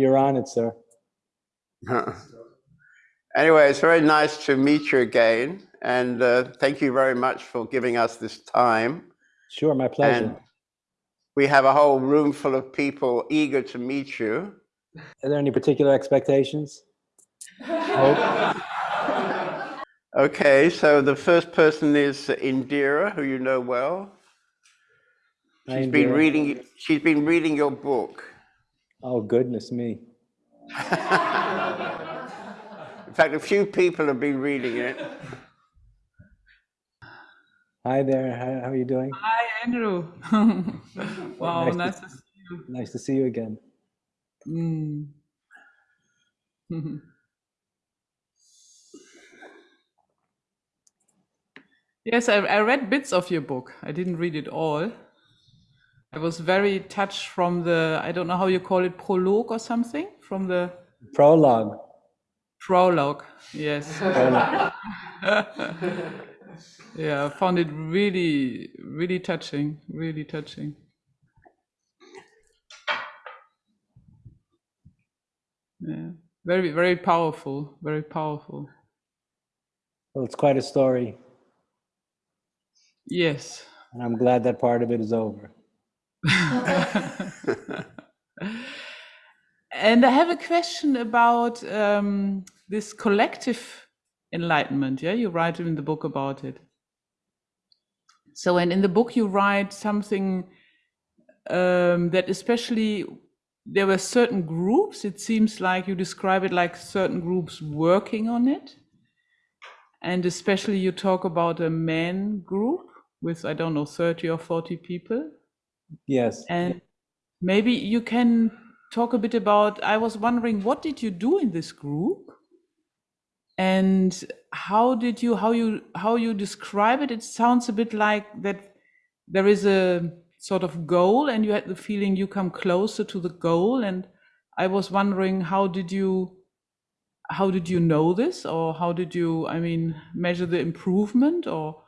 You're on it, sir. anyway, it's very nice to meet you again. And uh, thank you very much for giving us this time. Sure, my pleasure. And we have a whole room full of people eager to meet you. Are there any particular expectations? okay, so the first person is Indira, who you know well. She's been reading. She's been reading your book. Oh goodness me! In fact, a few people have been reading it. Hi there. How, how are you doing? Hi, Andrew. wow, nice, nice to, to, see you. Nice to see you again. Mm. yes, I, I read bits of your book. I didn't read it all. I was very touched from the, I don't know how you call it, prologue or something, from the prologue. Prologue, yes. Prologue. yeah, I found it really, really touching, really touching. Yeah, very, very powerful, very powerful. Well, it's quite a story. Yes. And I'm glad that part of it is over. and I have a question about um, this collective enlightenment. Yeah, you write in the book about it. So, and in the book, you write something um, that especially there were certain groups. It seems like you describe it like certain groups working on it. And especially you talk about a men group with, I don't know, 30 or 40 people. Yes. And maybe you can talk a bit about, I was wondering, what did you do in this group? and how did you how you how you describe it it sounds a bit like that there is a sort of goal and you had the feeling you come closer to the goal and i was wondering how did you how did you know this or how did you i mean measure the improvement or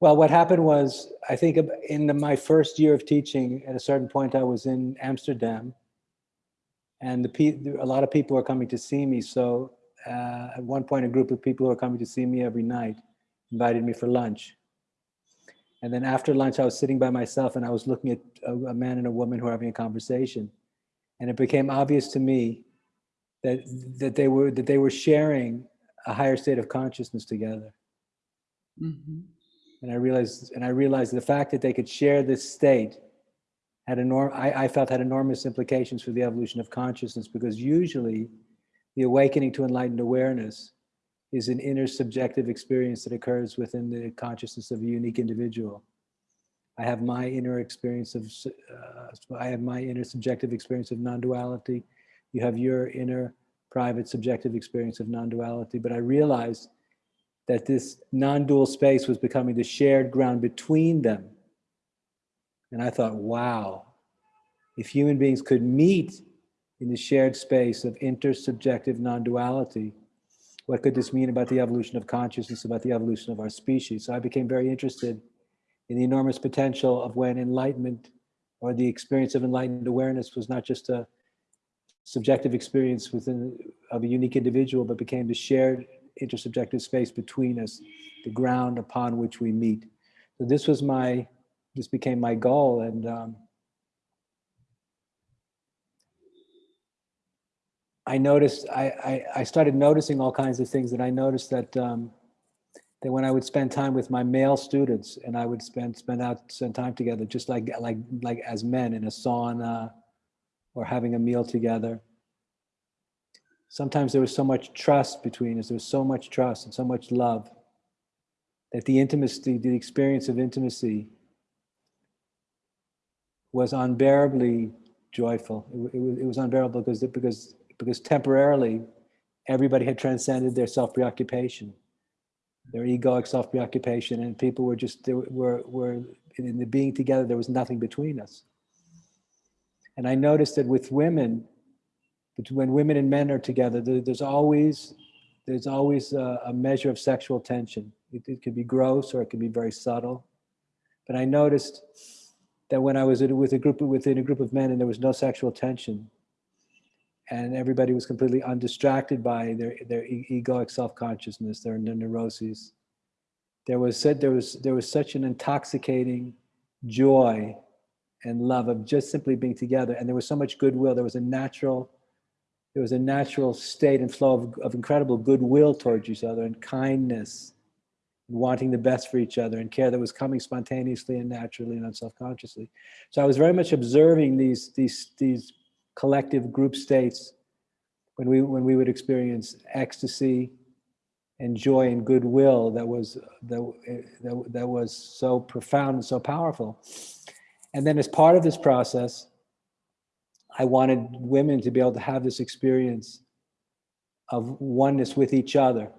well what happened was i think in the, my first year of teaching at a certain point i was in amsterdam and the a lot of people were coming to see me so uh, at one point, a group of people who were coming to see me every night invited me for lunch. And then after lunch, I was sitting by myself and I was looking at a, a man and a woman who were having a conversation. And it became obvious to me that, that, they, were, that they were sharing a higher state of consciousness together. Mm -hmm. And I realized, and I realized the fact that they could share this state had enorm I, I felt had enormous implications for the evolution of consciousness because usually the awakening to enlightened awareness is an inner subjective experience that occurs within the consciousness of a unique individual. I have my inner experience of, uh, I have my inner subjective experience of non-duality. You have your inner private subjective experience of non-duality. But I realized that this non-dual space was becoming the shared ground between them. And I thought, wow, if human beings could meet in the shared space of intersubjective non-duality. What could this mean about the evolution of consciousness, about the evolution of our species? So I became very interested in the enormous potential of when enlightenment or the experience of enlightened awareness was not just a subjective experience within of a unique individual, but became the shared intersubjective space between us, the ground upon which we meet. So this was my, this became my goal. And um, I noticed, I, I, I, started noticing all kinds of things that I noticed that, um, that when I would spend time with my male students and I would spend, spend out, spend time together, just like, like, like as men in a sauna or having a meal together. Sometimes there was so much trust between us. There was so much trust and so much love that the intimacy, the experience of intimacy was unbearably joyful. It, it, was, it was unbearable because, because because temporarily everybody had transcended their self-preoccupation, their egoic self-preoccupation, and people were just, they were, were in the being together, there was nothing between us. And I noticed that with women, when women and men are together, there's always, there's always a, a measure of sexual tension. It, it could be gross or it could be very subtle. But I noticed that when I was with a group within a group of men and there was no sexual tension, and everybody was completely undistracted by their their egoic self-consciousness, their, their neuroses. There was said there was there was such an intoxicating joy and love of just simply being together, and there was so much goodwill. There was a natural there was a natural state and flow of, of incredible goodwill towards each other and kindness and wanting the best for each other and care that was coming spontaneously and naturally and self-consciously. So I was very much observing these these these collective group states when we when we would experience ecstasy and joy and goodwill that was that, that, that was so profound and so powerful. And then as part of this process, I wanted women to be able to have this experience of oneness with each other.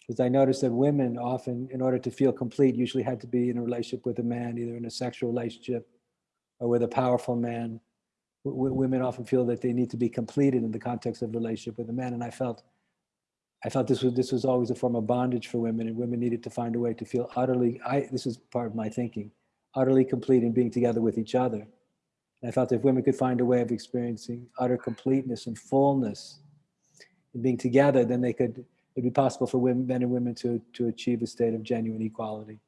Because I noticed that women often, in order to feel complete, usually had to be in a relationship with a man, either in a sexual relationship or with a powerful man. W- women often feel that they need to be completed in the context of relationship with a man. And I felt, I felt this was this was always a form of bondage for women, and women needed to find a way to feel utterly. I this is part of my thinking, utterly complete in being together with each other. And I felt if women could find a way of experiencing utter completeness and fullness and being together, then they could, it'd be possible for women, men and women to, to achieve a state of genuine equality.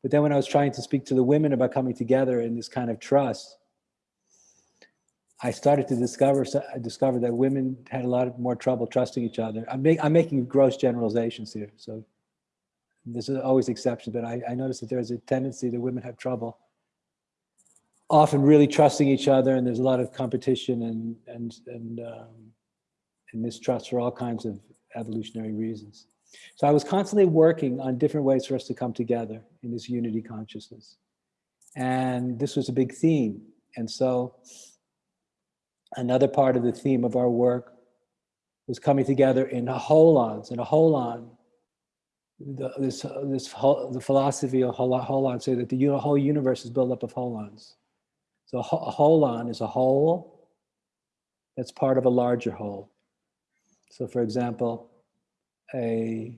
But then when I was trying to speak to the women about coming together in this kind of trust, I started to discover I discovered that women had a lot more trouble trusting each other. I'm, make, I'm making gross generalizations here, so there's always exceptions, but I, I noticed that there's a tendency that women have trouble often really trusting each other and there's a lot of competition and and and, um, and mistrust for all kinds of evolutionary reasons. So i was constantly working on different ways for us to come together in this unity consciousness. And this was a big theme. And so another part of the theme of our work was coming together in holons in a holon the, this, this whole, the philosophy of holon say that the whole universe is built up of holons so a holon is a whole that's part of a larger whole. So for example, a,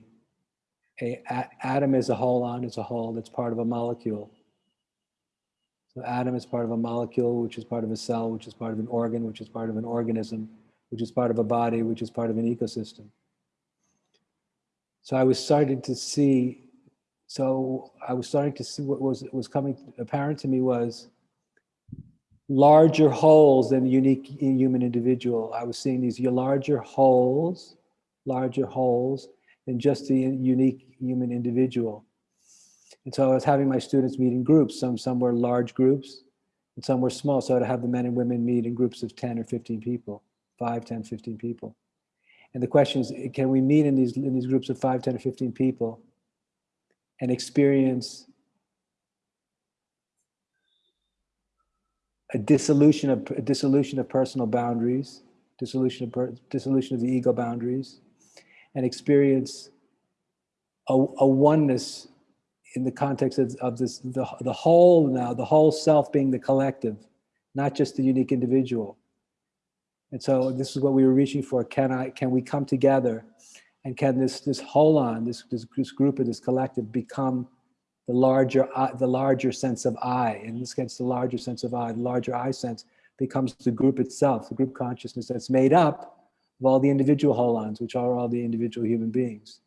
a, a atom is a holon, it's a whole that's part of a molecule. So atom is part of a molecule, which is part of a cell, which is part of an organ, which is part of an organism, which is part of a body, which is part of an ecosystem. So I was starting to see, so I was starting to see what was was coming apparent to me was larger wholes than the unique human individual. I was seeing these larger wholes, larger wholes than just the unique human individual. And so I was having my students meet in groups. Some, some were large groups and some were small. So I'd have the men and women meet in groups of 10 or 15 people, 5, 10, 15 people. And the question is, can we meet in these, in these groups of 5, 10, or 15 people and experience a dissolution of a dissolution of personal boundaries, dissolution of dissolution of the ego boundaries, and experience a, a oneness in the context of, of this the, the whole now, the whole self being the collective, not just the unique individual. And so this is what we were reaching for. Can I can we come together and can this this holon, this, this this group of this collective become the larger, the larger sense of I. In this case, the larger sense of I, the larger I sense becomes the group itself, the group consciousness that's made up of all the individual holons, which are all the individual human beings.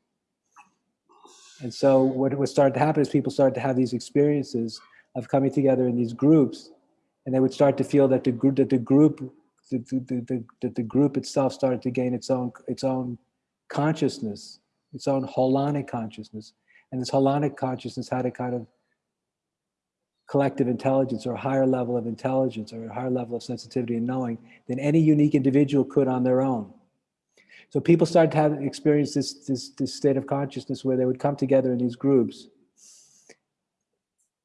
And so what would start to happen is people started to have these experiences of coming together in these groups, and they would start to feel that the group, that the group, the, the, the, the group itself started to gain its own, its own consciousness, its own holonic consciousness, and this holonic consciousness had a kind of collective intelligence or a higher level of intelligence or a higher level of sensitivity and knowing than any unique individual could on their own. So people started to have experience this, this, this state of consciousness where they would come together in these groups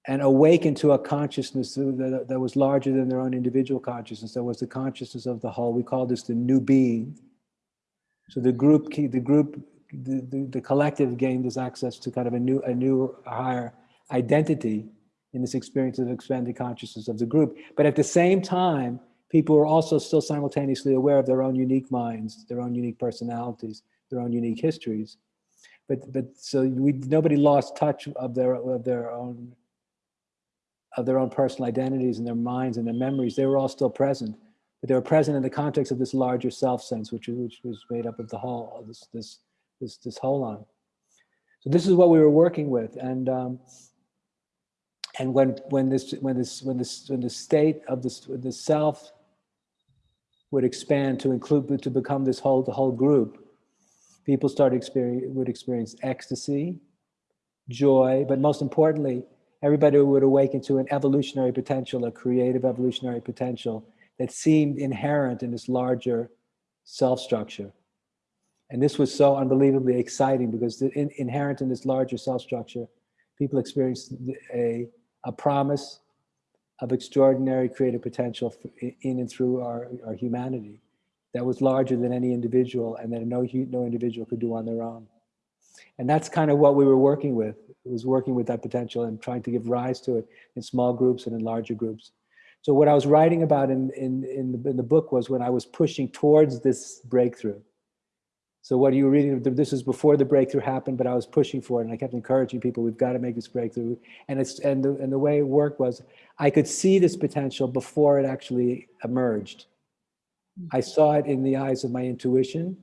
and awaken to a consciousness that, that was larger than their own individual consciousness. That was the consciousness of the whole. We call this the new being. So the group, the group the, the, the, collective gained this access to kind of a new, a new higher identity in this experience of expanded consciousness of the group. But at the same time, people were also still simultaneously aware of their own unique minds, their own unique personalities, their own unique histories. But, but so we, nobody lost touch of their, of their own of their own personal identities and their minds and their memories. They were all still present, but they were present in the context of this larger self sense, which, which was made up of the whole, this, this, this, this whole line. So this is what we were working with. And, um, and when, when this, when this, when this, when the state of this, the self would expand to include, to become this whole, the whole group, people started experience, would experience ecstasy, joy, but most importantly, everybody would awaken to an evolutionary potential, a creative evolutionary potential that seemed inherent in this larger self structure. And this was so unbelievably exciting because the, in, inherent in this larger cell structure, people experienced a, a promise of extraordinary creative potential in and through our, our humanity that was larger than any individual and that no, no individual could do on their own. And that's kind of what we were working with. It was working with that potential and trying to give rise to it in small groups and in larger groups. So what I was writing about in, in, in, the, in the book was when I was pushing towards this breakthrough. So what are you reading, this was before the breakthrough happened, but I was pushing for it and I kept encouraging people, we've got to make this breakthrough. And, it's, and, the, and the way it worked was I could see this potential before it actually emerged. Mm-hmm. I saw it in the eyes of my intuition,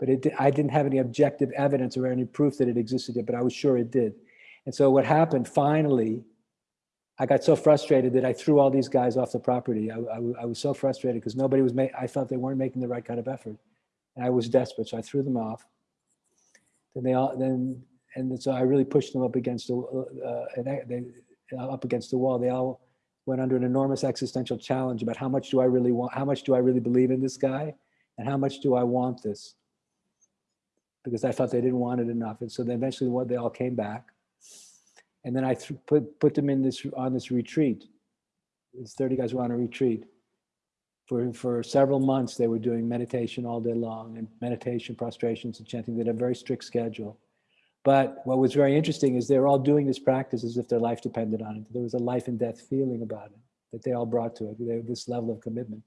but it, I didn't have any objective evidence or any proof that it existed yet, but I was sure it did. And so what happened finally, I got so frustrated that I threw all these guys off the property. I, I, I was so frustrated because nobody was, I felt they weren't making the right kind of effort. And I was desperate, so I threw them off. Then they all, then, and so I really pushed them up against the, uh, they, up against the wall. They all went under an enormous existential challenge about how much do I really want, how much do I really believe in this guy? And how much do I want this? Because I thought they didn't want it enough. And so then eventually what they all came back. And then I put, put them in this, on this retreat. These 30 guys were on a retreat. For, for several months, they were doing meditation all day long and meditation, prostrations and chanting. They had a very strict schedule. But what was very interesting is they were all doing this practice as if their life depended on it. There was a life and death feeling about it that they all brought to it, they, this level of commitment.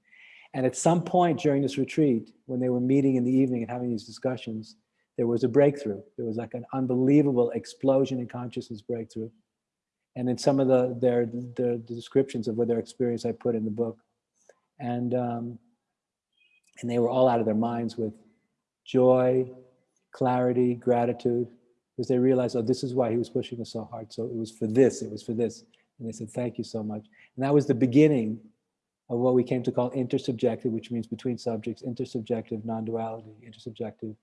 And at some point during this retreat, when they were meeting in the evening and having these discussions, there was a breakthrough. There was like an unbelievable explosion in consciousness breakthrough. And in some of the their, their the descriptions of what their experience I put in the book. And um, and they were all out of their minds with joy, clarity, gratitude, because they realized, oh, this is why he was pushing us so hard. So it was for this, it was for this. And they said, thank you so much. And that was the beginning of what we came to call intersubjective, which means between subjects, intersubjective non-duality, intersubjective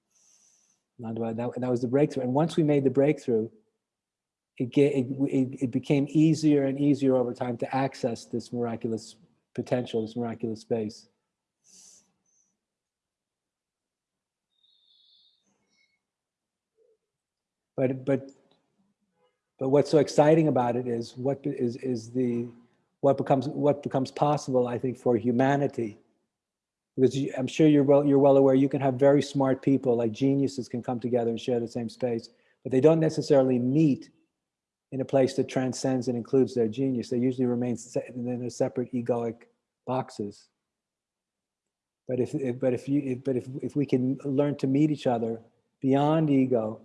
non-duality. That, that was the breakthrough. And once we made the breakthrough, it, it, it became easier and easier over time to access this miraculous potential, this miraculous space. But but but what's so exciting about it is what is is the what becomes what becomes possible, I think, for humanity. Because I'm sure you're well you're well aware you can have very smart people like geniuses can come together and share the same space, but they don't necessarily meet in a place that transcends and includes their genius. They usually remain in their separate egoic boxes. But if, if but if you if, but if if we can learn to meet each other beyond ego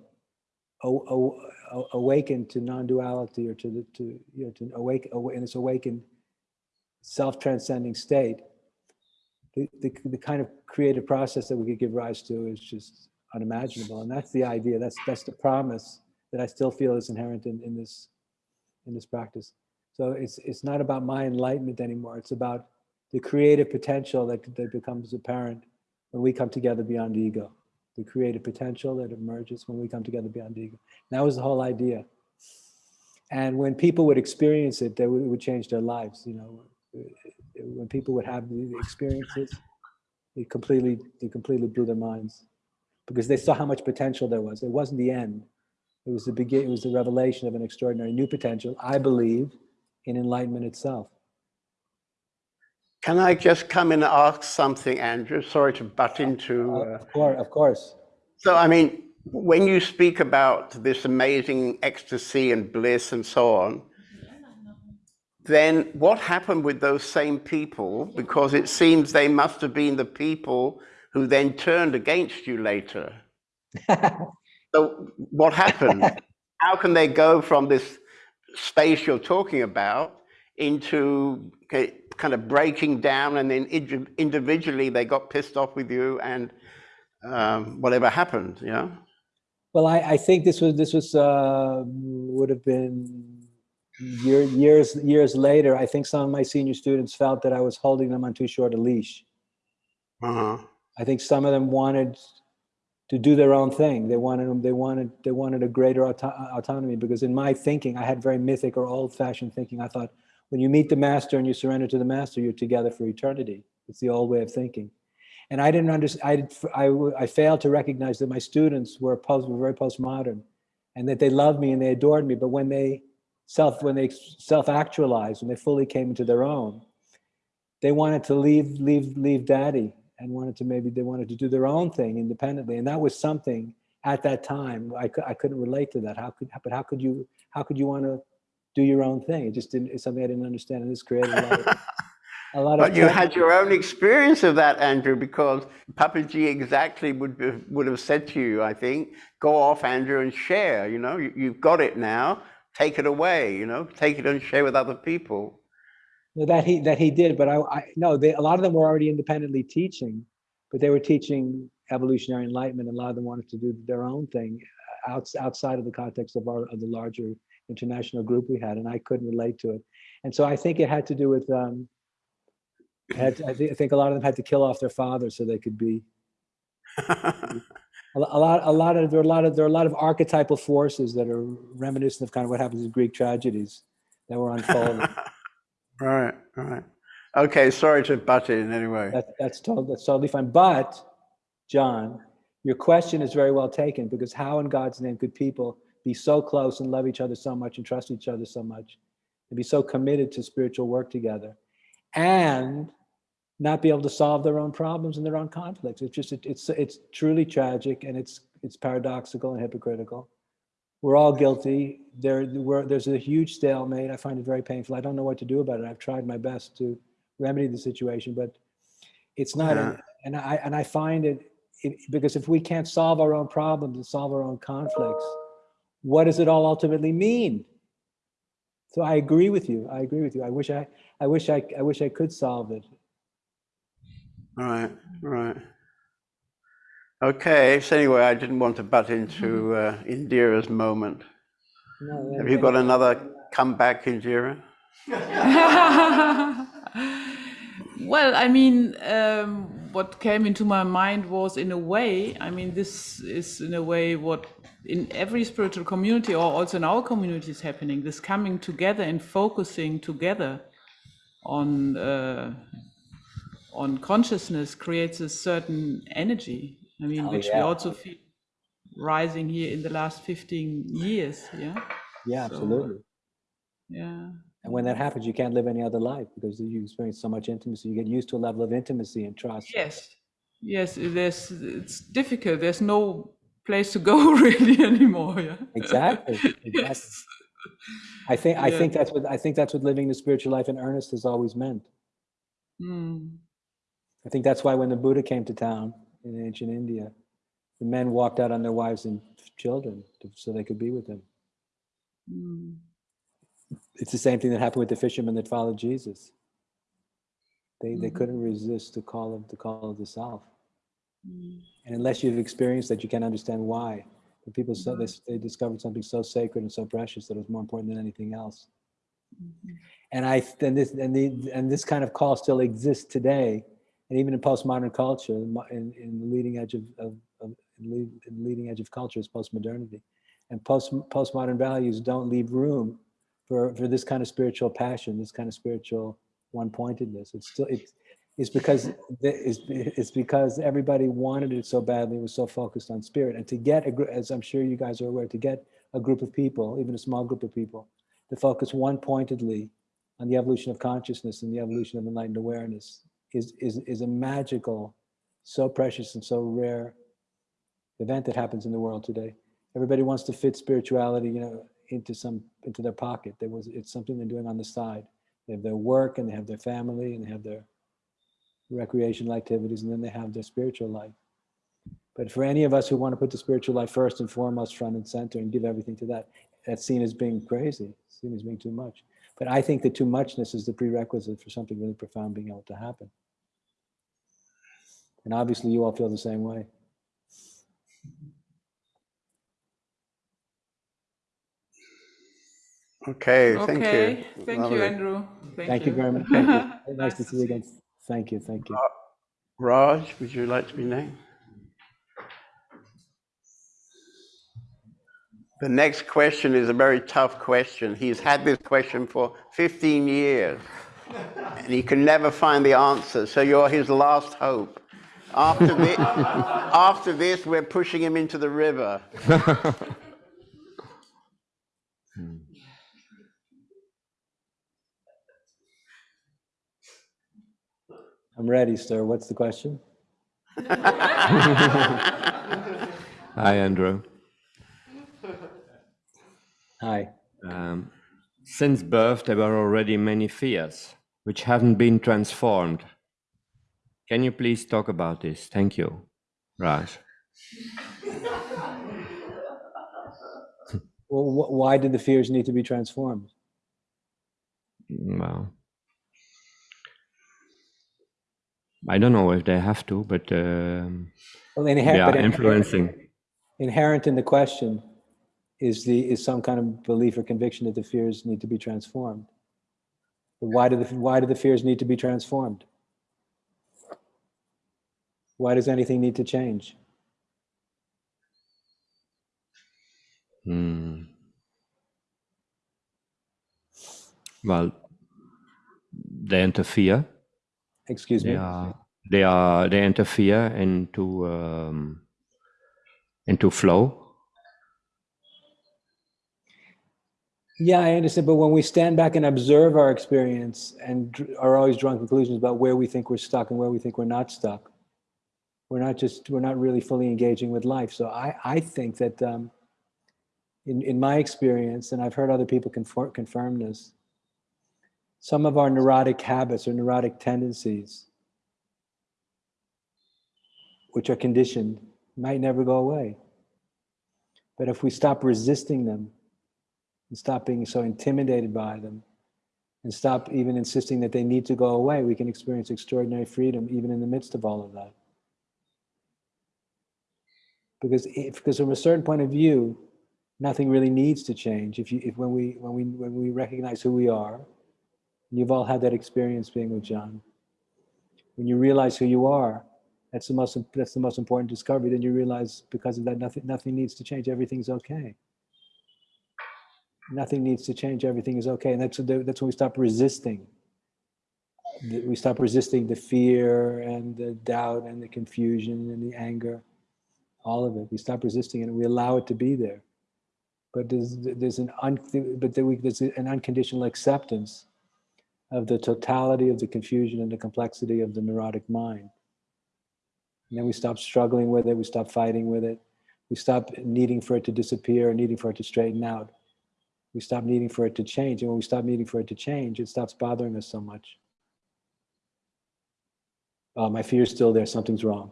awaken to non-duality or to the to you know to awake in this awakened self-transcending state the, the, the kind of creative process that we could give rise to is just unimaginable and that's the idea that's that's the promise that i still feel is inherent in, in this in this practice so it's it's not about my enlightenment anymore it's about the creative potential that, that becomes apparent when we come together beyond ego the creative potential that emerges when we come together beyond ego. And that was the whole idea. And when people would experience it, they would, would change their lives. You know, when people would have the experiences, it completely, it completely blew their minds because they saw how much potential there was. It wasn't the end. It was the beginning. It was the revelation of an extraordinary new potential. I believe in enlightenment itself. Can I just come and ask something, Andrew? Sorry to butt into. Uh, of course, of course. So, I mean, when you speak about this amazing ecstasy and bliss and so on, then what happened with those same people? Because it seems they must have been the people who then turned against you later. so, what happened? How can they go from this space you're talking about into kind of breaking down, and then individually they got pissed off with you, and um, whatever happened, you know. Well, I, I think this was this was uh, would have been year, years years later. I think some of my senior students felt that I was holding them on too short a leash. Uh-huh. I think some of them wanted to do their own thing. They wanted them. They wanted they wanted a greater auto- autonomy because in my thinking, I had very mythic or old-fashioned thinking. I thought when you meet the master and you surrender to the master, you're together for eternity. It's the old way of thinking. And I didn't understand. I, I, I failed to recognize that my students were post were very postmodern, and that they loved me and they adored me. But when they self when they self-actualized when they fully came into their own, they wanted to leave leave leave daddy and wanted to maybe they wanted to do their own thing independently and that was something at that time i, I couldn't relate to that how could but how could you how could you want to do your own thing it just didn't it's something i didn't understand and this created a lot of, a lot of But you had your own experience of that, Andrew, because Papa Papaji exactly would be, would have said to you, I think, go off, Andrew, and share. You know, you, you've got it now. Take it away. You know, take it and share with other people. That he that he did, but I, I no, they, a lot of them were already independently teaching, but they were teaching evolutionary enlightenment. And a lot of them wanted to do their own thing outs, outside of the context of our of the larger international group we had, and I couldn't relate to it. And so I think it had to do with um, had, I, think, I think a lot of them had to kill off their father so they could be a, a lot a lot of there are a lot of there are a lot of archetypal forces that are reminiscent of kind of what happens in Greek tragedies that were unfolding. right, right. Okay, sorry to butt in anyway. That, that's totally, that's totally fine. But, John, your question is very well taken because how in God's name could people be so close and love each other so much and trust each other so much and be so committed to spiritual work together and not be able to solve their own problems and their own conflicts? It's just, it, it's, it's truly tragic and it's, it's paradoxical and hypocritical. We're all guilty. There, we're, there's a huge stalemate. I find it very painful. I don't know what to do about it. I've tried my best to remedy the situation, but it's not. Yeah. and I and I find it, it because if we can't solve our own problems and solve our own conflicts, what does it all ultimately mean? So I agree with you. I agree with you. I wish I, I wish I, I wish I could solve it. Right, right. Okay, so anyway, I didn't want to butt into uh, Indira's moment. No, Have you got another comeback, Indira? well, I mean, um, what came into my mind was, in a way, I mean, this is in a way what in every spiritual community or also in our community is happening. This coming together and focusing together on uh, on consciousness creates a certain energy. I mean, Oh, which we also feel rising here in the last 15 years. Yeah, Yeah, So- absolutely. yeah. And when that happens, you can't live any other life because you experience so much intimacy. You get used to a level of intimacy and trust. Yes, yes. There's it's difficult. There's no place to go really anymore. Yeah. Exactly. exactly. Yes. I think I Yeah. think that's what I think that's what living the spiritual life in earnest has always meant. Mm. I think that's why when the Buddha came to town in ancient India, the men walked out on their wives and children to, so they could be with them. Mm. It's the same thing that happened with the fishermen that followed Jesus. They they Mhm. couldn't resist the call of the call of the self. Mm. And unless you've experienced that, you can't understand why. The people so they, they discovered something so sacred and so precious that it was more important than anything else. Mhm. and I and this and the and this kind of call still exists today, and even in postmodern culture, in, in, the leading edge of, of, of lead, in leading edge of culture is postmodernity, and post postmodern values don't leave room for for this kind of spiritual passion, this kind of spiritual one pointedness. It's still it's it's because it's, it's because everybody wanted it so badly, was so focused on spirit, and to get a as I'm sure you guys are aware, to get a group of people, even a small group of people, to focus one pointedly on the evolution of consciousness and the evolution of enlightened awareness is, is, is a magical, so precious and so rare event that happens in the world today. Everybody wants to fit spirituality, you know, into some into their pocket. There was it's something they're doing on the side. They have their work and they have their family and they have their recreational activities and then they have their spiritual life. But for any of us who want to put the spiritual life first and foremost, front and center, and give everything to that, that's seen as being crazy, seen as being too much. But I think that too muchness is the prerequisite for something really profound being able to happen. And obviously, you all feel the same way. Okay, thank you. Okay, thank you, Andrew. Thank you very much. Thank you. Nice to see you again. Thank you. Thank you. Uh, Raj, would you like to be named? The next question is a very tough question. He's had this question for 15 years and he can never find the answer. So you're his last hope. After, thi- after this, we're pushing him into the river. I'm ready, sir. What's the question? Hi, Andrew. Hi. Um, since birth, there were already many fears which haven't been transformed. Can you please talk about this? Thank you, Raj. Well, wh- why did the fears need to be transformed? Well, I don't know if they have to, but um, Well, they inherent, are but influencing. inherent in the question is the is some kind of belief or conviction that the fears need to be transformed. But why do the why do the fears need to be transformed? Why does anything need to change? Hmm. Well, they interfere. Excuse me. They are they are they interfere into um, into flow. Yeah, I understand. But when we stand back and observe our experience and are always drawing conclusions about where we think we're stuck and where we think we're not stuck, we're not just we're not really fully engaging with life. So I I think that um, in in my experience, and I've heard other people confirm confirm this, some of our neurotic habits or neurotic tendencies, which are conditioned, might never go away. But if we stop resisting them and stop being so intimidated by them and stop even insisting that they need to go away, we can experience extraordinary freedom even in the midst of all of that. Because if, because from a certain point of view, nothing really needs to change. If you, if when we, when we, when we recognize who we are, you've all had that experience being with John, when you realize who you are, that's the most, that's the most important discovery. Then you realize because of that, nothing, nothing needs to change. Everything's okay nothing needs to change everything is okay. And that's that's when we stop resisting. We stop resisting the fear and the doubt and the confusion and the anger all of it. We stop resisting it and we allow it to be there. But there's there's an un, but there's an unconditional acceptance of the totality of the confusion and the complexity of the neurotic mind. And then we stop struggling with it we stop fighting with it. We stop needing for it to disappear needing for it to straighten out we stop needing for it to change. And when we stop needing for it to change, it stops bothering us so much. Oh, my fear is still there. Something's wrong.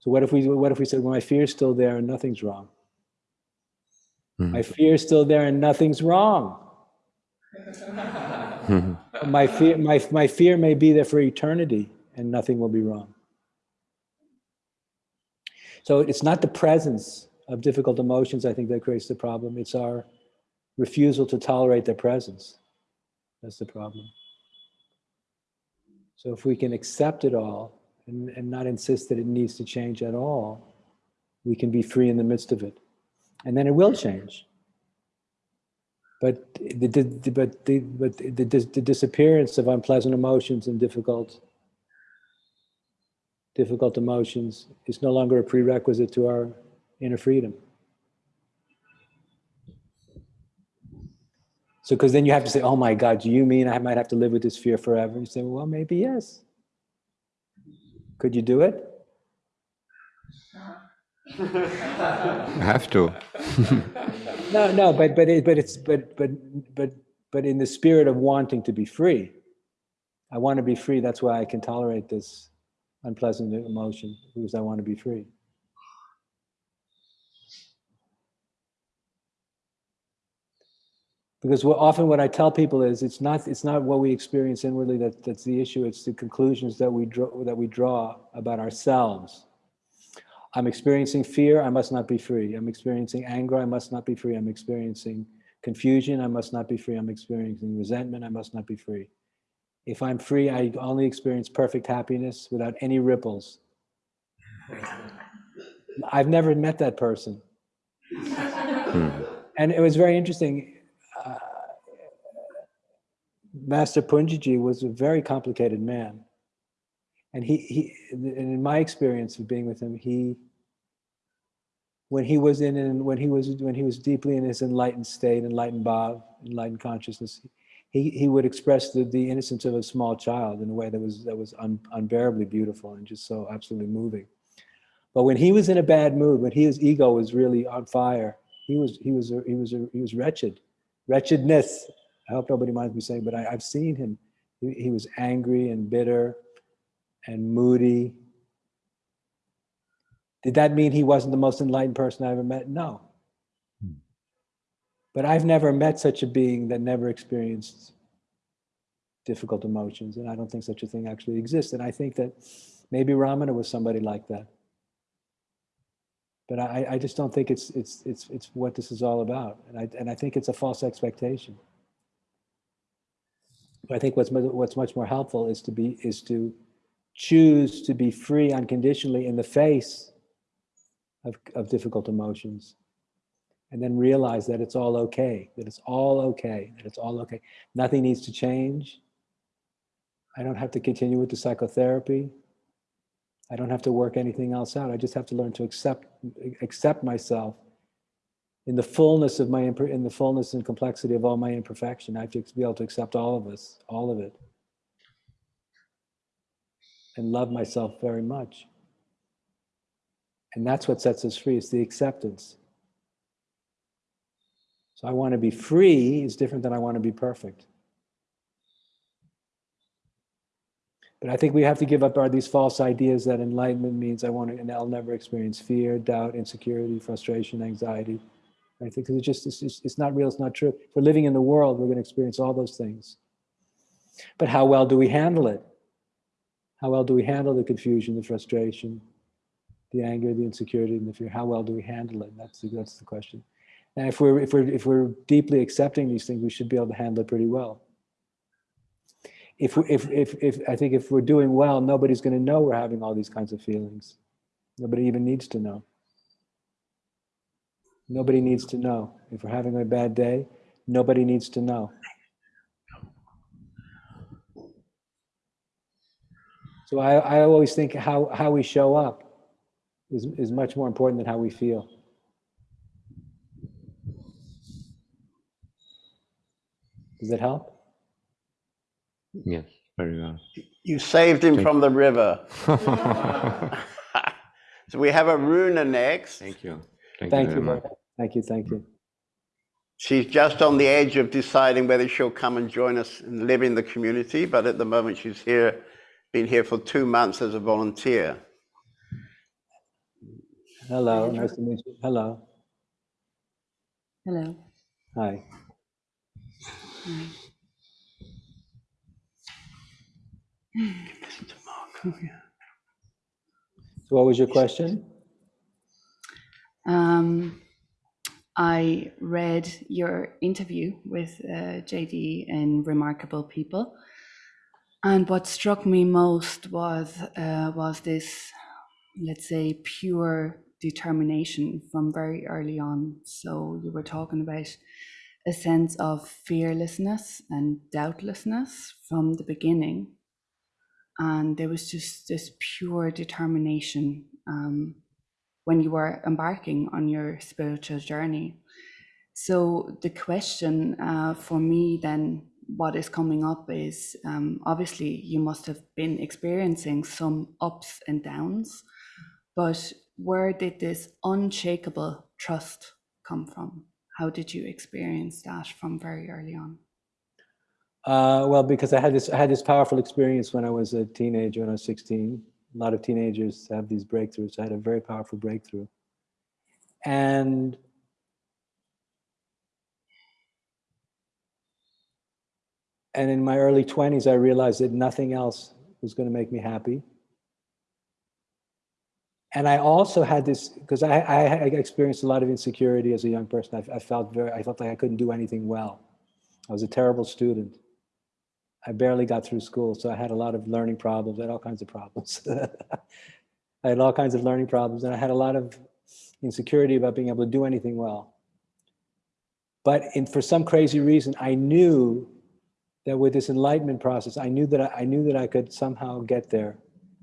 So what if we what if we said, well, my fear is still there and nothing's wrong? Mhm. My fear is still there and nothing's wrong. My fear, my, my fear may be there for eternity and nothing will be wrong. So it's not the presence of difficult emotions, I think, that creates the problem. It's our refusal to tolerate their presence. That's the problem. So if we can accept it all and, and not insist that it needs to change at all, we can be free in the midst of it. And then it will change. But the, the, but the, but the, the disappearance of unpleasant emotions and difficult, difficult emotions is no longer a prerequisite to our inner freedom. So, because then you have to say, oh my God, do you mean I might have to live with this fear forever? You say, well, maybe yes. Could you do it? I have to. No, no, but but it, but it's but but but but in the spirit of wanting to be free, I want to be free. That's why I can tolerate this unpleasant emotion because I want to be free. Because what, often what I tell people is it's not it's not what we experience inwardly that, that's the issue. It's the conclusions that we draw that we draw about ourselves. I'm experiencing fear. I must not be free. I'm experiencing anger. I must not be free. I'm experiencing confusion. I must not be free. I'm experiencing resentment. I must not be free. If I'm free, I only experience perfect happiness without any ripples. I've never met that person. Hmm. And it was very interesting. Master Poonjaji was a very complicated man. And he, he, and in my experience of being with him, he, when he was in, and when he was when he was deeply in his enlightened state, enlightened bhav, enlightened consciousness, he, he would express the, the innocence of a small child in a way that was that was un, unbearably beautiful and just so absolutely moving. But when he was in a bad mood, when his ego was really on fire, he was he was he was he was wretched, wretchedness. I hope nobody minds me saying, but I, I've seen him. He, he was angry and bitter, and moody. Did that mean he wasn't the most enlightened person I ever met? No. Hmm. But I've never met such a being that never experienced difficult emotions, and I don't think such a thing actually exists. And I think that maybe Ramana was somebody like that. But I, I just don't think it's it's it's it's what this is all about, and I and I think it's a false expectation. I think what's what's much more helpful is to be is to choose to be free unconditionally in the face of, of difficult emotions. And then realize that it's all okay that it's all okay that it's all okay. Nothing needs to change. I don't have to continue with the psychotherapy. I don't have to work anything else out. I just have to learn to accept accept myself in the fullness of my in the fullness and complexity of all my imperfection i have to be able to accept all of us all of it and love myself very much and that's what sets us free, it's the acceptance. So I want to be free is different than I want to be perfect. But I think we have to give up our these false ideas that enlightenment means I want to, and I'll never experience fear, doubt, insecurity, frustration, anxiety. I think it's just it's, just, it's not real, it's not true. If we're living in the world, we're going to experience all those things. But how well do we handle it? How well do we handle the confusion, the frustration, the anger, the insecurity, and the fear. How well do we handle it? That's the, that's the question. And if we're if we're if we're deeply accepting these things, we should be able to handle it pretty well. If if if if I think if we're doing well, nobody's going to know we're having all these kinds of feelings. Nobody even needs to know. Nobody needs to know. If we're having a bad day, nobody needs to know. So I, I always think how, how we show up is, is much more important than how we feel. Does that help? Yes, very well. You saved him from the river. so we have Aruna next. Thank you. Thank, Thank you you. very Thank you. Thank you. She's just on the edge of deciding whether she'll come and join us and live in the community, but at the moment she's here, been here for two months as a volunteer. Hello. Nice to meet you. Hello. Hello. Hi. So what was your question? Um, I read your interview with uh, JD in Remarkable People, and what struck me most was uh, was this, let's say, pure determination from very early on. So you were talking about a sense of fearlessness and doubtlessness from the beginning, and there was just this pure determination. Um, when you were embarking on your spiritual journey. So the question uh, for me then, what is coming up is um, obviously you must have been experiencing some ups and downs, but where did this unshakable trust come from? How did you experience that from very early on? Uh, well, because I had this, I had this powerful experience when I was a teenager, when I was 16. A lot of teenagers have these breakthroughs. I had a very powerful breakthrough. And And in my early 20s, I realized that nothing else was going to make me happy. And I also had this, because I, I, experienced a lot of insecurity as a young person. I, I felt very, I felt like I couldn't do anything well. I was a terrible student. I barely got through school, so I had a lot of learning problems. I had all kinds of problems. I had all kinds of learning problems, and I had a lot of insecurity about being able to do anything well. But in, for some crazy reason, I knew that with this enlightenment process, I knew that I, I knew that I could somehow get there.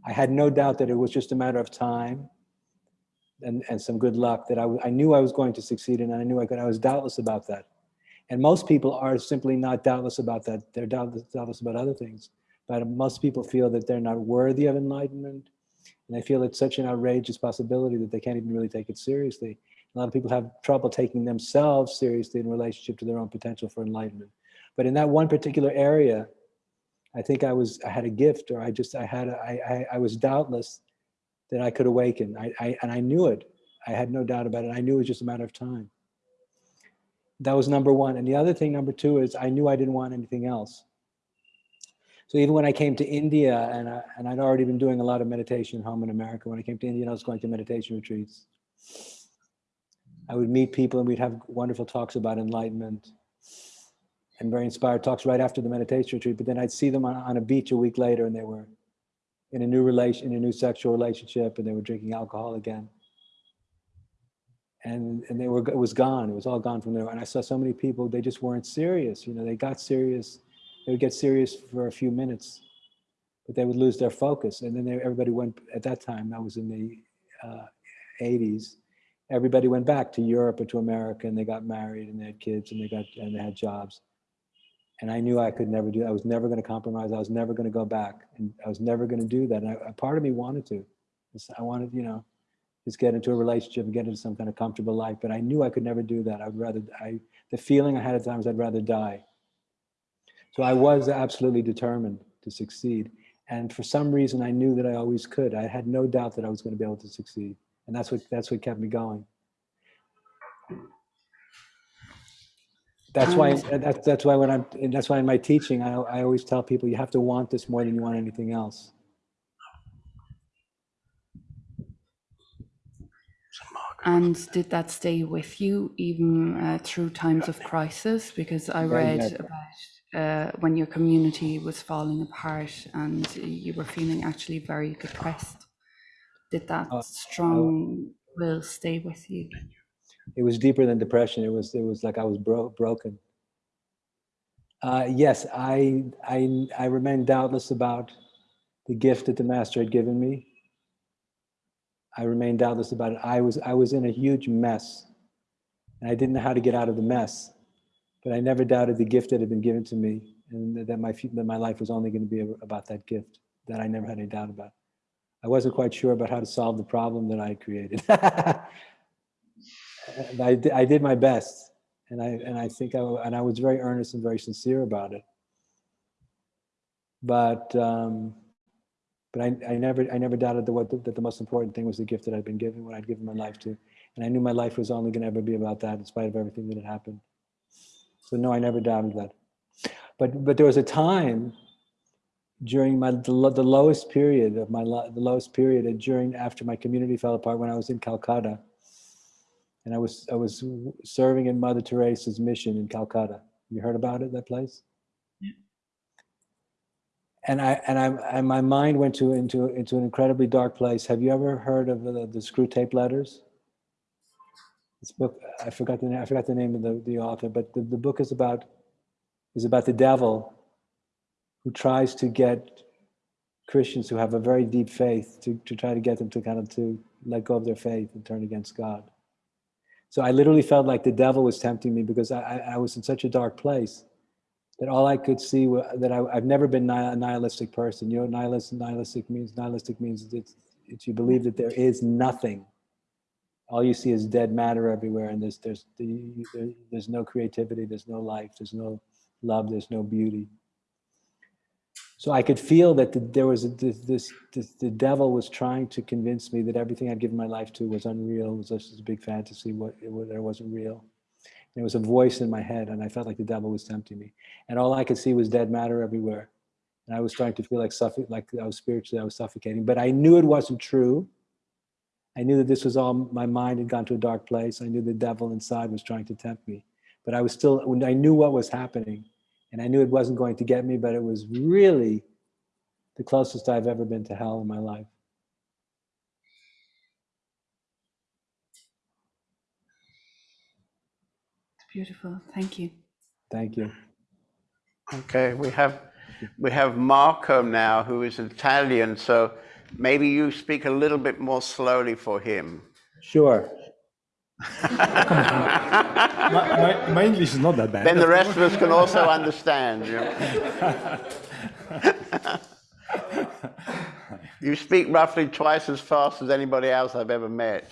I had no doubt that it was just a matter of time and, and some good luck that I, I knew I was going to succeed and I knew I could. I was doubtless about that. And most people are simply not doubtless about that. They're doubtless, doubtless about other things. But most people feel that they're not worthy of enlightenment. And they feel it's such an outrageous possibility that they can't even really take it seriously. A lot of people have trouble taking themselves seriously in relationship to their own potential for enlightenment. But in that one particular area, I think I was I had a gift, or I just I had a, I, I I was doubtless that I could awaken. I, I and I knew it. I had no doubt about it. I knew it was just a matter of time. That was number one. And the other thing, number two, is I knew I didn't want anything else. So even when I came to India, and I, and I'd already been doing a lot of meditation home in America. When I came to India, I was going to meditation retreats. I would meet people, and we'd have wonderful talks about enlightenment and very inspired talks right after the meditation retreat. But then I'd see them on, on a beach a week later, and they were in a new relation, in a new sexual relationship, and they were drinking alcohol again. And and they were it was gone. It was all gone from there. And I saw so many people. They just weren't serious. You know, they got serious. They would get serious for a few minutes, but they would lose their focus. And then they, everybody went at that time. That was in the uh, 80s. Everybody went back to Europe or to America, and they got married, and they had kids, and they got and they had jobs and I knew I could never do. I was never going to compromise. I was never going to go back, and I was never going to do that. And I, a part of me wanted to. I wanted, you know, just get into a relationship and get into some kind of comfortable life. But I knew I could never do that. I'd rather. I the feeling I had at times I'd rather die. So I was absolutely determined to succeed. And for some reason, I knew that I always could. I had no doubt that I was going to be able to succeed, and that's what that's what kept me going. That's why, um, that's, that's why when I'm, and that's why in my teaching, I, I always tell people, you have to want this more than you want anything else. And did that stay with you even uh, through times of crisis? Because I read about uh, when your community was falling apart and you were feeling actually very depressed. Did that Uh, strong will stay with you? It was deeper than depression. It was, it was like I was bro- broken. Uh, yes, I, I, I remain doubtless about the gift that the master had given me. I remain doubtless about it. I was, I was in a huge mess and I didn't know how to get out of the mess, but I never doubted the gift that had been given to me and that- my, that my life was only going to be about that gift that I never had any doubt about. I wasn't quite sure about how to solve the problem that I created. I, I did my best, and I and I think I and I was very earnest and very sincere about it. But um, but I, I never I never doubted that what the, that the most important thing was the gift that I'd been given, what I'd given my life to, and I knew my life was only going to ever be about that, in spite of everything that had happened. So no, I never doubted that. But but there was a time during my the, the lowest period of my the lowest period uh, during after my community fell apart when I was in Calcutta and I was I was serving in Mother Teresa's mission in Calcutta. You heard about it, that place? And I and I and my mind went to into into an incredibly dark place. Have you ever heard of the, the Screwtape Letters? This book I forgot the I forgot the name of the, the author, but the, the book is about is about the devil who tries to get Christians who have a very deep faith to, to try to get them to kind of to let go of their faith and turn against God. So I literally felt like the devil was tempting me because I, I was in such a dark place that all I could see was that I, I've never been a nihilistic person. You know, nihilist, nihilistic means nihilistic means it's, it's you believe that there is nothing. All you see is dead matter everywhere, and there's there's the, there's no creativity, there's no life, there's no love, there's no beauty. So I could feel that the, there was a, this, this, this, the devil was trying to convince me that everything I'd given my life to was unreal, was just a big fantasy, what, it, it wasn't real. There was a voice in my head, and I felt like the devil was tempting me. And all I could see was dead matter everywhere. And I was starting to feel like suffo- like I was spiritually, I was suffocating. But I knew it wasn't true. I knew that this was all my mind had gone to a dark place. I knew the devil inside was trying to tempt me. But I was still, I knew what was happening, and I knew it wasn't going to get me, but it was really the closest I've ever been to hell in my life. Beautiful. Thank you. Thank you. Okay, we have we have Marco now, who is Italian. So maybe you speak a little bit more slowly for him. Sure. my, my, my English is not that bad. Then the rest of us can also understand. You, know. You speak roughly twice as fast as anybody else I've ever met.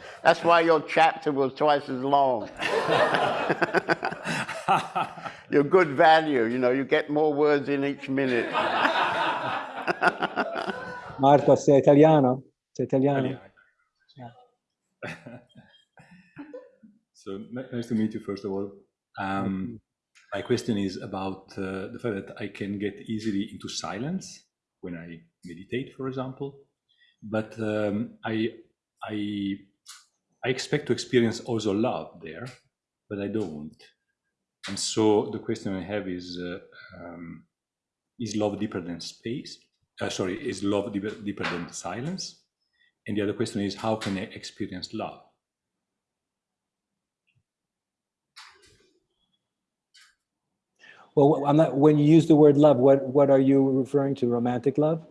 That's why your chapter was twice as long. You're good value, you know, you get more words in each minute. Marco, sei italiano? Sei italiano? so nice to meet you, first of all. Um, my question is about uh, the fact that I can get easily into silence when I meditate, for example. But um, I, I, I expect to experience also love there, but I don't. And so the question I have is, uh, um, is love deeper than space? Uh, sorry, is love deeper, deeper than silence? And the other question is, how can I experience love? Well, I'm not, when you use the word love, what, what are you referring to? Romantic love?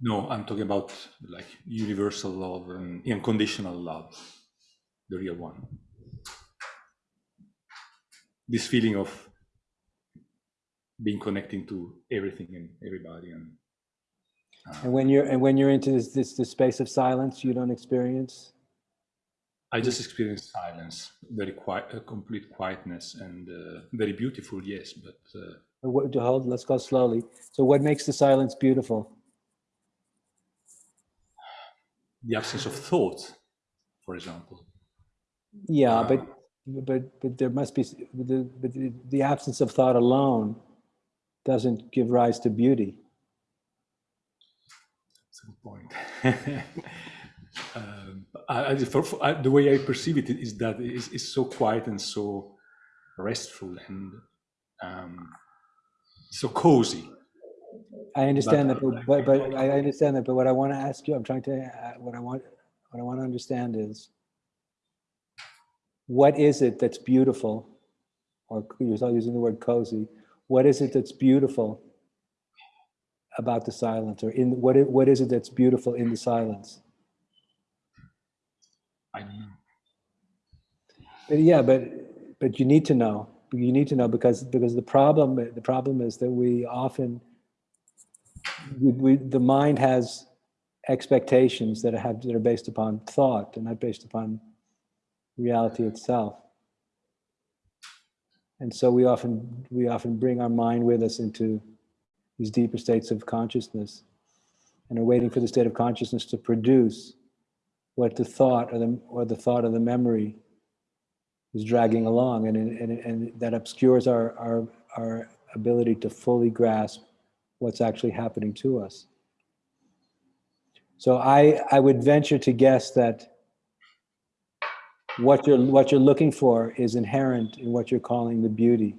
No, I'm talking about like universal love and unconditional love, the real one. This feeling of being connecting to everything and everybody, and And when you're, and when you're into this, this, this space of silence, you don't experience? I just experienced silence, very quiet, uh, complete quietness, and uh, very beautiful. Yes, but uh, what, hold, let's go slowly. So what makes the silence beautiful? the absence of thought, for example. Yeah, but, but, but there must be, the, but the- the absence of thought alone doesn't give rise to beauty. That's a good point. um, I, for, for, I, the way I perceive it is that it's, it's so quiet and so restful and um, so cozy. I understand that, But- but, but, but I understand that, but what I want to ask you, I'm trying to, uh, what I want, what I want to understand is, what is it that's beautiful? Or you're still using the word cozy. What is it that's beautiful about the silence or in, what, i- what is it that's beautiful in the silence? I don't know. But yeah, but, but you need to know, you need to know because, because the problem, the problem is that we often, we, we, the mind has expectations that have, that are based upon thought and not based upon reality itself. And so we often, we often bring our mind with us into these deeper states of consciousness and are waiting for the state of consciousness to produce what the thought or the, or the thought or the memory is dragging along and, and, and that obscures our, our, our ability to fully grasp what's actually happening to us. So I, I would venture to guess that what you're, what you're looking for is inherent in what you're calling the beauty,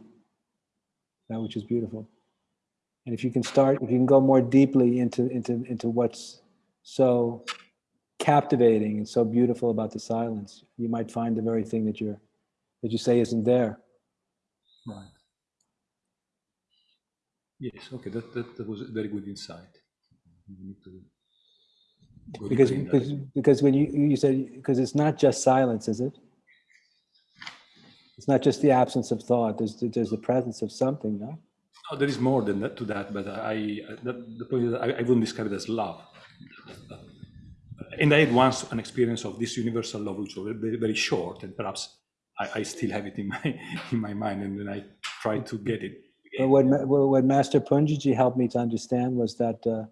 that which is beautiful. And if you can start, if you can go more deeply into, into, into what's so captivating and so beautiful about the silence, you might find the very thing that you're, that you say isn't there. Right. Yes, okay, that, that, that was a very good insight. We need to go Because, deeper in that. because, because when you, you said, because it's not just silence, is it? It's not just the absence of thought, there's, there's the presence of something, no? Oh, there is more than that to that, but I, that, the point is I, I wouldn't describe it as love. And I had once an experience of this universal love, which was very, very short, and perhaps I, I still have it in my in my mind, and then I try to get it. But what, what Master Poonjaji helped me to understand was that uh,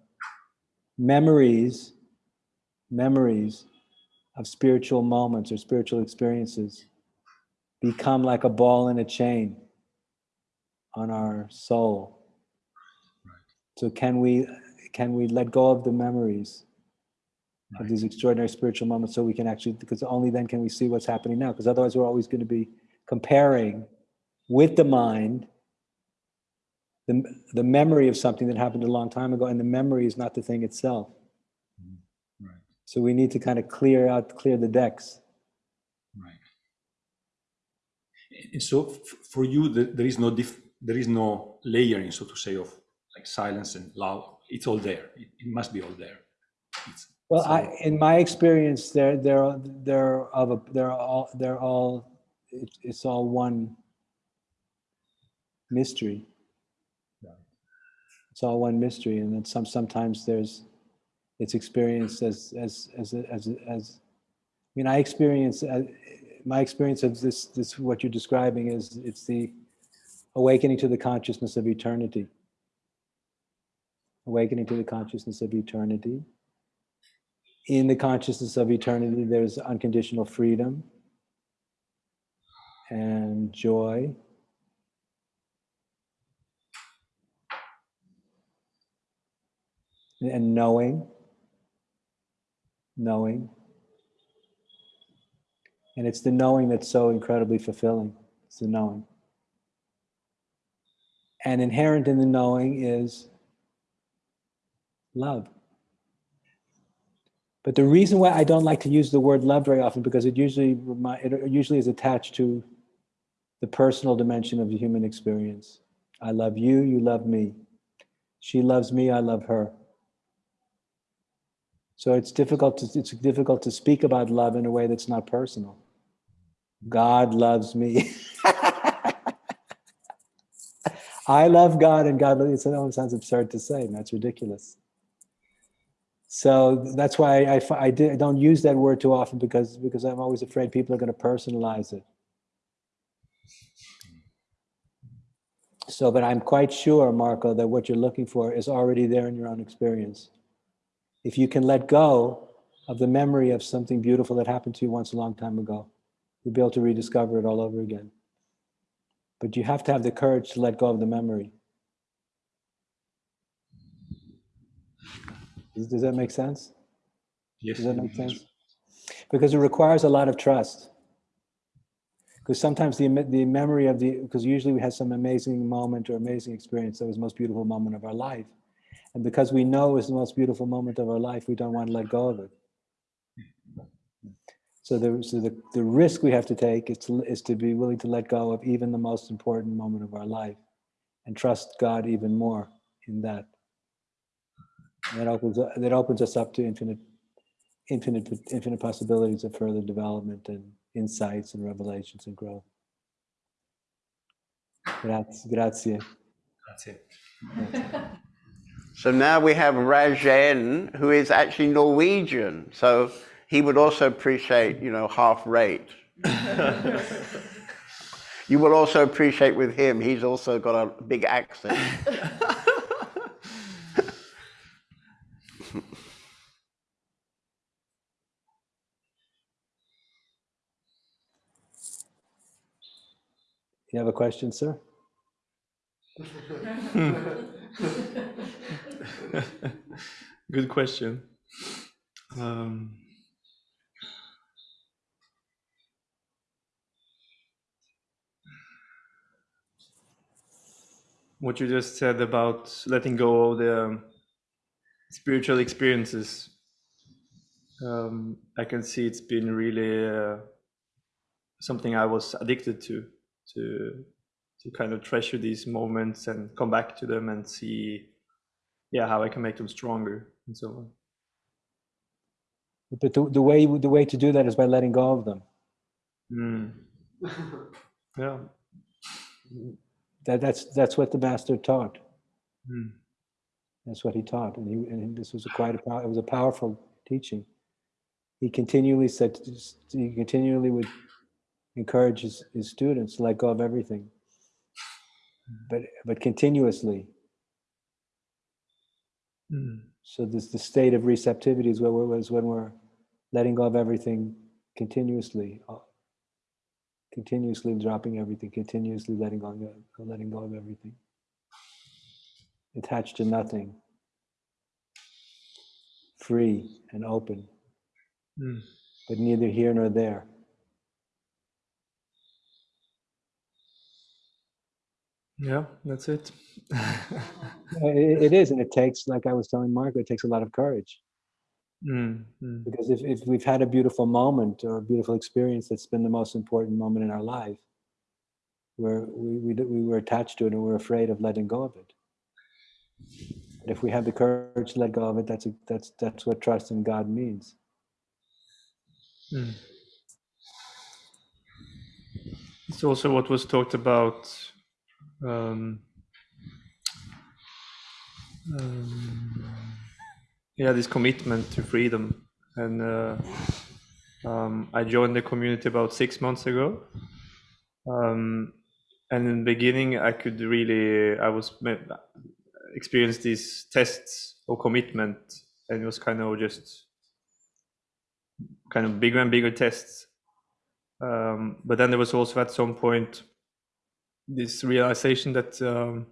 memories, memories of spiritual moments or spiritual experiences become like a ball and a chain on our soul. So can we can we let go of the memories of these extraordinary spiritual moments so we can actually because only then can we see what's happening now because otherwise we're always going to be comparing with the mind the, the memory of something that happened a long time ago and the memory is not the thing itself. So we need to kind of clear out clear the decks Right. And so for you, the, there is no diff, there is no layering, so to say, of like silence and loud. It's all there. It, it must be all there. It's, well so- i in my experience they're they're they're of a they're all they're all it's, it's all one mystery Right. it's all one mystery and then some sometimes there's it's experienced as as as as as i mean i experience uh, my experience of this this what you're describing is it's the awakening to the consciousness of eternity. Awakening to the consciousness of eternity. In the consciousness of eternity there's unconditional freedom and joy. And knowing knowing. And it's the knowing that's so incredibly fulfilling. It's the knowing. And inherent in the knowing is love. But the reason why i don't like to use the word love very often because it usually it usually is attached to the personal dimension of the human experience. I love you you love me. She loves me i love her so it's difficult to it's difficult to speak about love in a way that's not personal. God loves me. I love God and God loves it almost sounds absurd to say, and that's ridiculous. So that's why I, I, I don't use that word too often because because I'm always afraid people are going to personalize it. So, but I'm quite sure, Marco, that what you're looking for is already there in your own experience if you can let go of the memory of something beautiful that happened to you once a long time ago, you'll be able to rediscover it all over again. But you have to have the courage to let go of the memory. Does, does that make sense? yes. Does that make sense? Because it requires a lot of trust. Because sometimes the, the memory of the, because usually we have some amazing moment or amazing experience that was the most beautiful moment of our life. And because we know it's the most beautiful moment of our life, we don't want to let go of it. So the, so the, the risk we have to take is to, is to be willing to let go of even the most important moment of our life and trust God even more in that. And that opens, that opens us up to infinite, infinite, infinite possibilities of further development and insights and revelations and growth. Grazie. Grazie. It. So now we have Rajen, who is actually Norwegian. So he would also appreciate, you know, half rate. you will also appreciate with him, he's also got a big accent. You have a question, sir? Good question. Um, what you just said about letting go of the um, spiritual experiences, um, I can see it's been really uh, something I was addicted to, to to kind of treasure these moments and come back to them and see, yeah, how I can make them stronger and so on. But the, the way the way to do that is by letting go of them. Mm. yeah. That, that's that's what the master taught. Mm. That's what he taught, and he and this was a quite a pow- it was a powerful teaching. He continually said he continually would encourage his, his students to let go of everything, but but continuously. Mm. So this the state of receptivity is where we're, is when we're letting go of everything continuously, uh, continuously dropping everything, continuously letting go, of- letting go of everything, attached to nothing, free and open, Mm. but neither here nor there. Yeah, that's it. It, it is, and it takes, like I was telling Marco, it takes a lot of courage. Mm, mm, Because if, if we've had a beautiful moment or a beautiful experience that's been the most important moment in our life, where we, we, we were attached to it and we're afraid of letting go of it. But if we have the courage to let go of it, that's, a, that's, that's what trust in God means. mm. It's also what was talked about. Um, um, yeah, this commitment to freedom. And uh, um, I joined the community about six months ago. Um, and in the beginning, I could really, I was experienced these tests of commitment, and it was kind of just kind of bigger and bigger tests. Um, but then there was also at some point this realization that um,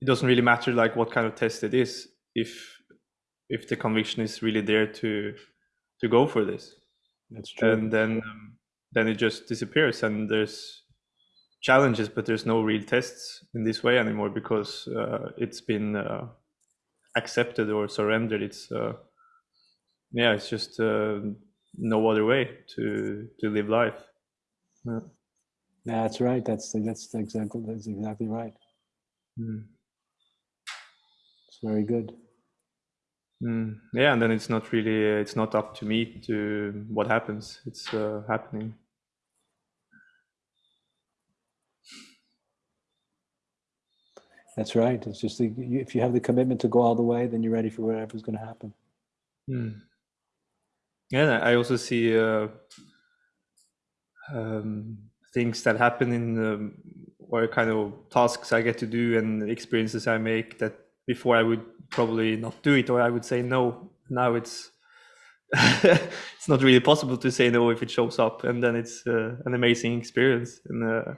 it doesn't really matter like what kind of test it is if if the conviction is really there to to go for this That's true. and then um, then it just disappears and there's challenges but there's no real tests in this way anymore because uh, it's been uh, accepted or surrendered it's uh, yeah it's just uh, no other way to to live life yeah. That's right. That's, that's exactly, that's exactly right. Mm. It's very good. Mm. yeah and then it's not really it's not up to me to what happens it's uh, happening That's right. It's just, the- if you have the commitment to go all the way, then you're ready for whatever's going to happen. Mm. Yeah, I also see uh, um, things that happen in um, or kind of tasks I get to do and experiences I make that before I would probably not do it or I would say no. Now it's it's not really possible to say no if it shows up, and then it's uh, an amazing experience, and uh,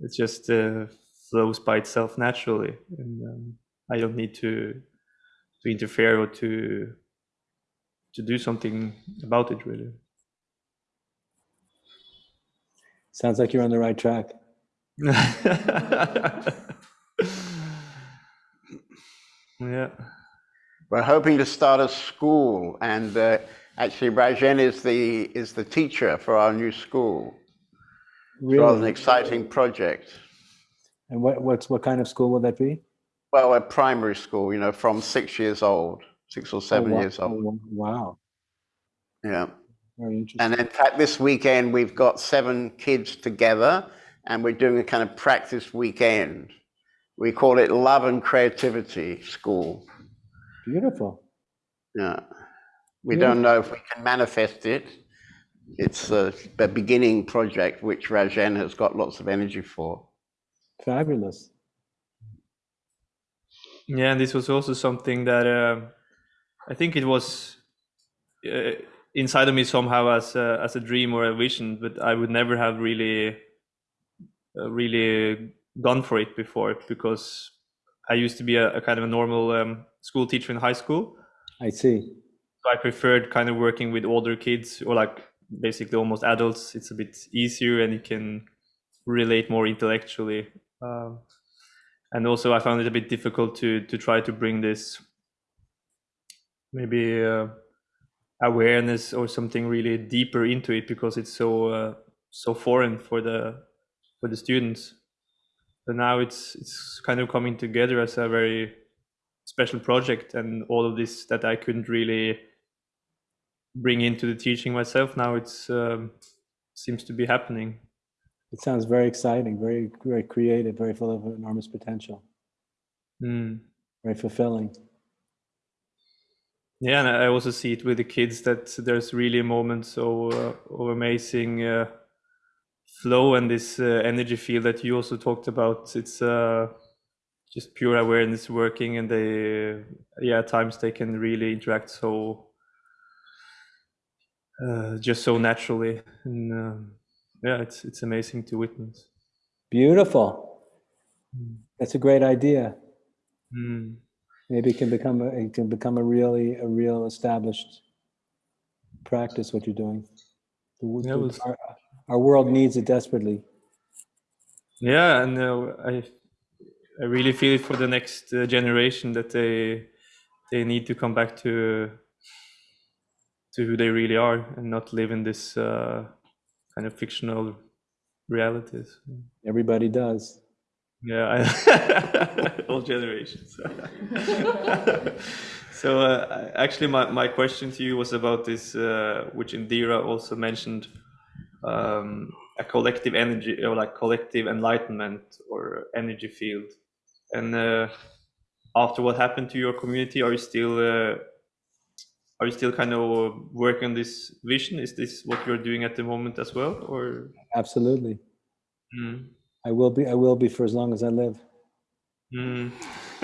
it just uh, flows by itself naturally, and um, I don't need to to interfere or to to do something about it really Sounds like you're on the right track. yeah We're hoping to start a school, and uh, actually, Rajen is the is the teacher for our new school. It's rather an exciting project. And what, what's, what kind of school will that be? Well, a primary school, you know, from six years old, six or seven Oh, wa- years oh, old. wa- Wow. Yeah. Very interesting. And in fact, this weekend we've got seven kids together, and we're doing a kind of practice weekend. We call it Love and Creativity School. Beautiful. Yeah. We Yeah. don't know if we can manifest it. It's a, a beginning project which Rajen has got lots of energy for. Fabulous. yeah and this was also something that uh, i think it was uh, inside of me somehow as a, as a dream or a vision but i would never have really uh, really gone for it before because i used to be a, a kind of a normal um, school teacher in high school I see. So I preferred kind of working with older kids or like basically almost adults. It's a bit easier and you can relate more intellectually. Um, and also, I found it a bit difficult to to try to bring this maybe uh, awareness or something really deeper into it because it's so uh, so foreign for the for the students. But now it's it's kind of coming together as a very special project and all of this that I couldn't really bring into the teaching myself now it's um, seems to be happening It sounds very exciting, very, very creative, very full of enormous potential, Mm. very fulfilling. Yeah and i also see it with the kids that there's really moments of, uh, of amazing uh, flow and this uh, energy field that you also talked about it's uh, just pure awareness working and they yeah at times they can really interact so uh, just so naturally. And um, yeah, it's it's amazing to witness. Beautiful. That's a great idea. Mm. Maybe it can become a, it can become a really a real established practice. What you're doing. The the- was- our, our world needs it desperately. Yeah, and uh, I I really feel it for the next uh, generation that they they need to come back to to who they really are and not live in this uh, kind of fictional realities. Everybody does. Yeah, I, all generations. so uh, actually, my, my question to you was about this, uh, which Indira also mentioned, um, a collective energy or like collective enlightenment or energy field. And uh, after what happened to your community, are you still uh, are you still kind of working on this vision? Is this what you're doing at the moment as well, or? Absolutely. Mm. I will be. I will be for as long as I live. Mm.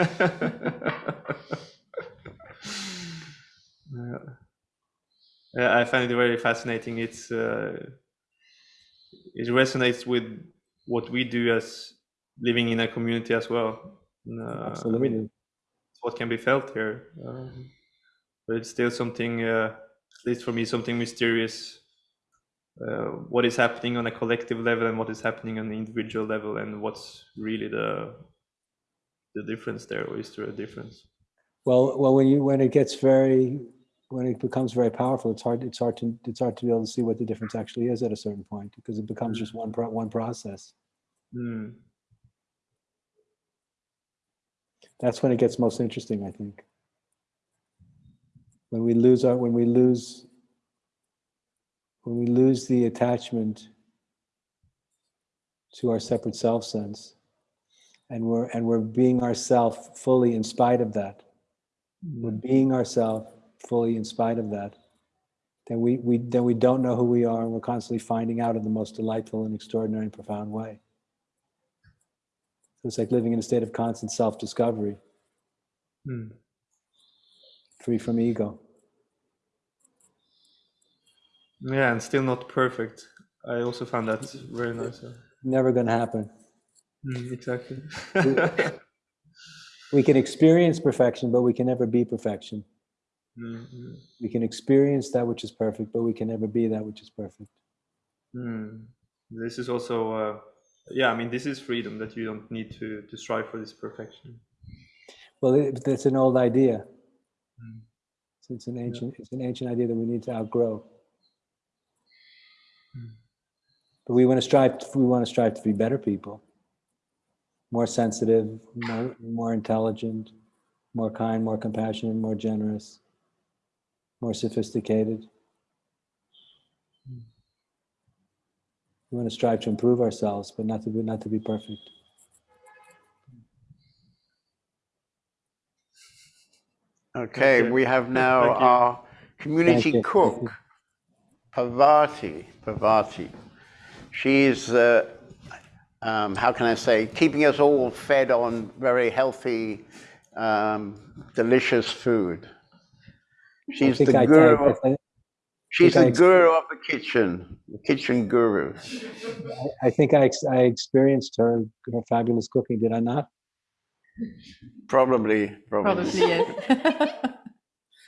yeah. yeah, I find it very fascinating. It's uh, it resonates with what we do as living in a community as well. Uh, Absolutely. what can be felt here, um, but it's still something, uh, at least for me, something mysterious. Uh, what is happening on a collective level and what is happening on the individual level, and what's really the the difference there, or is there a difference? Well, well, when you when it gets very when it becomes very powerful, it's hard. It's hard to it's hard to be able to see what the difference actually is at a certain point because it becomes just one pro, one process. Mm. That's when it gets most interesting, I think. When we lose our when we lose when we lose the attachment to our separate self sense and we're and we're being ourself fully in spite of that we're being ourself fully in spite of that then we, we then we don't know who we are and we're constantly finding out in the most delightful and extraordinary and profound way. So it's like living in a state of constant self-discovery. Mm. free from ego Yeah, and still not perfect. I also found that very nice. yeah. never going to happen Mm, exactly. we can experience perfection but we can never be perfection Mm, mm, we can experience that which is perfect but we can never be that which is perfect mm. This is also, uh, yeah. I mean, this is freedom that you don't need to to strive for this perfection. well it, that's an old idea Mm. So it's an ancient it's an ancient idea that we need to outgrow but we want to strive we want to strive to be better people. More sensitive more, more intelligent more kind more compassionate more generous more sophisticated. We want to strive to improve ourselves but not to be not to be perfect. Okay, Okay. we have now our community cook, Pavati. Pavati. She's, uh, um, how can I say, keeping us all fed on very healthy, um, delicious food. She's the I- guru. Of- I- she's the guru of the kitchen, the kitchen guru. I think I, ex- I experienced her her fabulous cooking. Did I not? Probably, probably. Probably yes.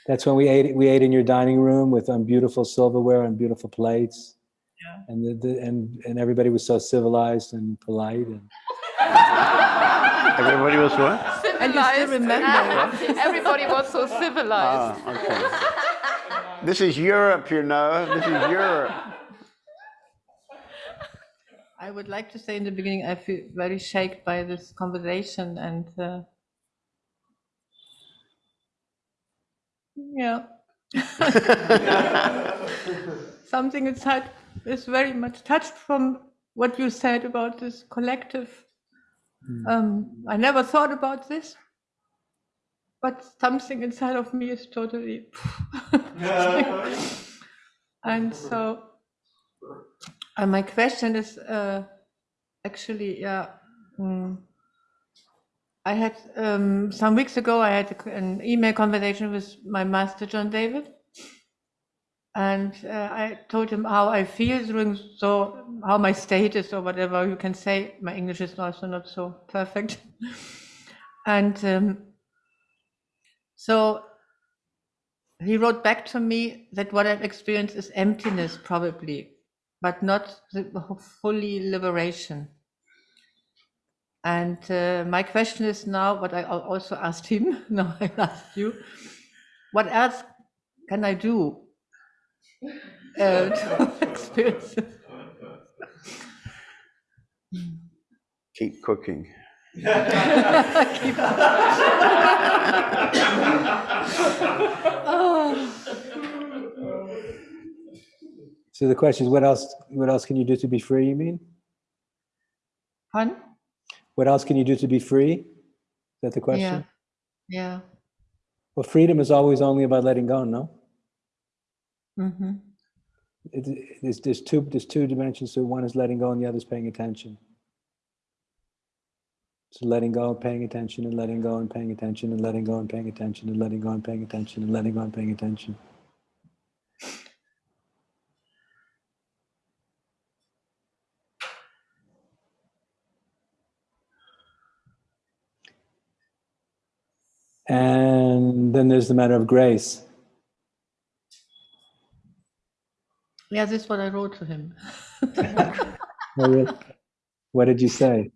That's when we ate. We ate in your dining room with um, beautiful silverware and beautiful plates. Yeah. And the, the and and everybody was so civilized and polite. And Everybody was what? And you still remember. Everybody was so civilized. Ah, okay. This is Europe, you know. This is Europe. I would like to say in the beginning, I feel very shaken by this conversation and uh, yeah, something inside is very much touched from what you said about this collective. Um, I never thought about this, but something inside of me is totally. and so, and my question is uh, actually, yeah. mm, I had um, some weeks ago. I had an email conversation with my master John David, And uh, I told him how I feel during, so how my state is or whatever you can say. My English is also not so perfect. and um, so he wrote back to me that what I've experienced is emptiness, probably, but not the fully liberation. And uh, my question is now, what I also asked him, now I ask you, what else can I do uh, to experience it? Keep cooking. So the question is, what else, what else can you do to be free, you mean? Pardon? What else can you do to be free? Is that the question? Yeah. Well, freedom is always only about letting go, no? Mm-hmm. It, there's, there's two, there's two dimensions. So one is letting go and the other is paying attention. So letting go and paying attention and letting go and paying attention and letting go and paying attention and letting go and paying attention and letting go and paying attention. And then there's the matter of grace. Yeah, this is what I wrote to him. Oh? What did you say?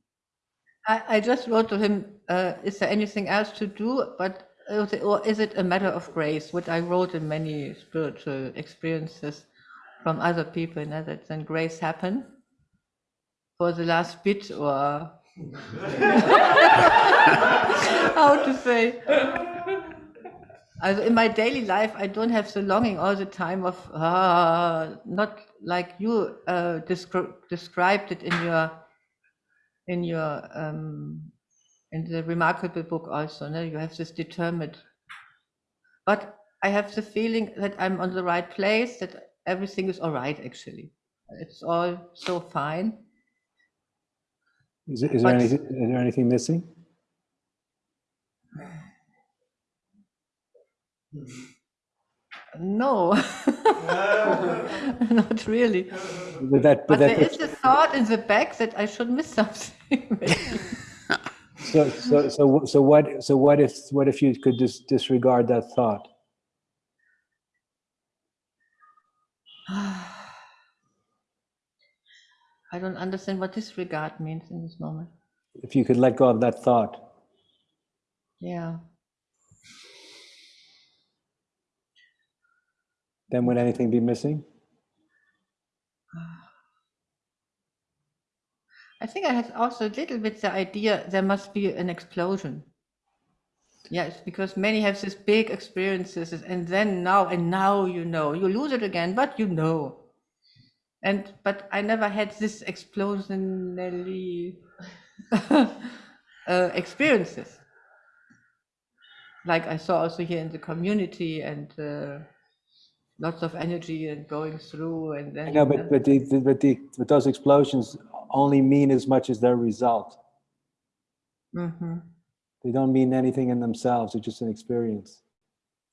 I, I just wrote to him, uh, is there anything else to do? But uh, or is it a matter of grace? What I wrote in many spiritual experiences from other people, know, that then grace happen for the last bit or how to say. Also in my daily life, I don't have the longing all the time of ah, not like you uh, descri- described it in your in your um, in the remarkable book also. No? You have this determined, but I have the feeling that I'm on the right place. That everything is all right. Actually, it's all so fine. Is, is there anything, is there anything missing? No, not really. But that, But but there that, is a thought in the back that I should miss something. so, so, so, so what, so what if, what if you could just disregard that thought? I don't understand what disregard means in this moment. If you could let go of that thought, Yeah. then would anything be missing? I think I had also a little bit the idea there must be an explosion. Yes, because many have these big experiences, and then now and now you know you lose it again, but you know. And but I never had this explosionally uh, experiences. Like I saw also here in the community, and uh, lots of energy and going through, and then I know, but, but the, the- but the, but those explosions only mean as much as their result. hmm They don't mean anything in themselves, they're just an experience.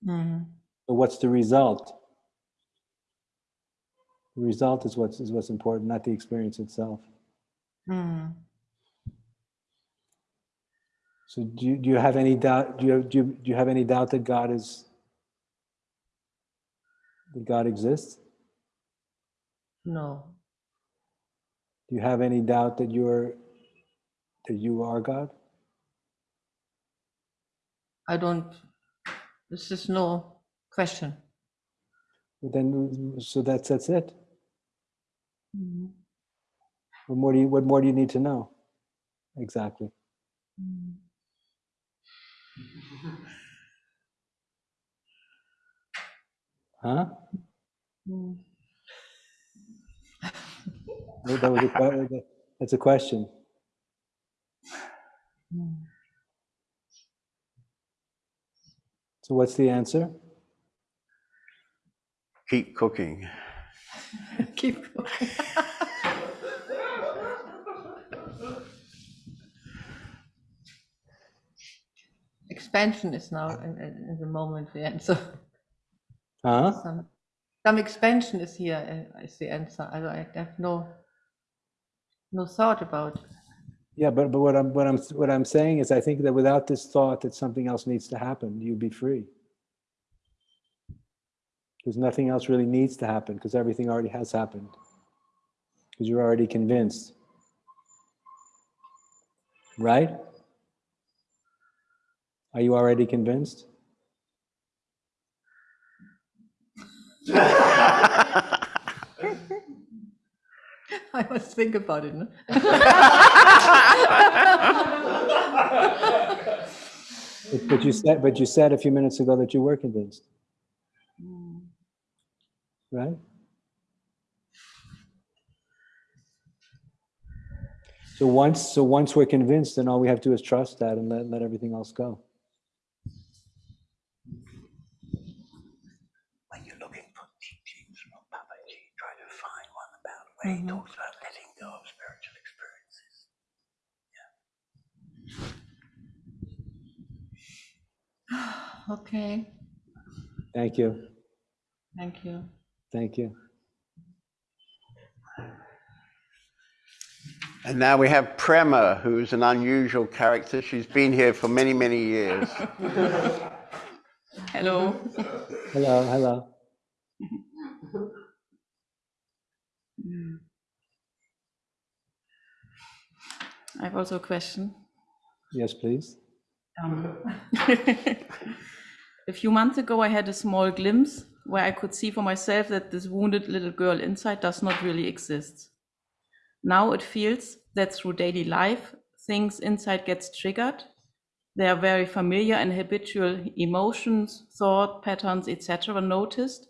hmm So what's the result? The result is what's, is what's important, not the experience itself. hmm So do you, do you have any doubt, do you, do you, do you have any doubt that God is, that God exists? No. Do you have any doubt that you're, that you are God? I don't, this is no question. But Then, so that's, that's it. Mm-hmm. What more do you, what more do you need to know? Exactly. Mm-hmm. Huh? Mm. That that was a, that's a question. Mm. So what's the answer? Keep cooking. Keep going. Expansion is now in, in in the moment the answer. Huh? Some, some expansion is here uh, the answer. I, I have no no thought about. Yeah, but, but what I'm, what I'm, what I'm saying is I think that without this thought that something else needs to happen, you'd be free. Because nothing else really needs to happen because everything already has happened. Because you're already convinced. Right? Are you already convinced? I must think about it. No? But, but you said, but you said a few minutes ago that you were convinced. Right? So once, so once we're convinced, then all we have to do is trust that and let, let everything else go. When you're looking for teachings from Papaji, try to find one about where he mm-hmm. talks about letting go of spiritual experiences. Yeah. Okay. Thank you. Thank you. Thank you. And now we have Prema, who's an unusual character. She's been here for many, many years. Hello. Hello, hello. I have also a question. Yes, please. Um, a few months ago, I had a small glimpse where I could see for myself that this wounded little girl inside does not really exist. Now it feels that through daily life, things inside gets triggered. They are very familiar and habitual emotions, thought patterns, etc. noticed.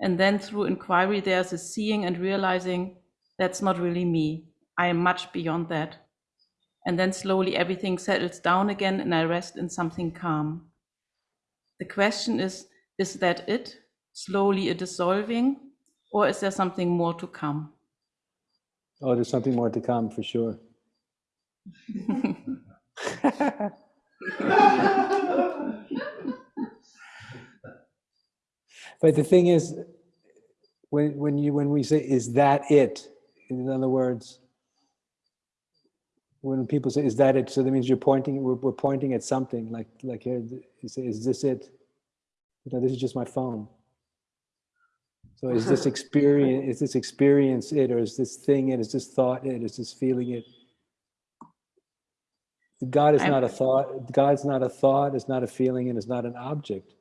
And then through inquiry, there's a seeing and realizing that's not really me. I am much beyond that. And then slowly everything settles down again and I rest in something calm. The question is is that it? Slowly a dissolving? Or is there something more to come? Oh, there's something more to come for sure. But the thing is, when, when you, when we say, is that it? In other words, when people say, is that it? So that means you're pointing, we're, we're pointing at something like, like here, you say, is this it? No, this is just my phone. So is this experience, is this experience it, or is this thing it, is this thought it, is this feeling it? God is I'm- not a thought, God's not a thought, it's not a feeling, and it's not an object.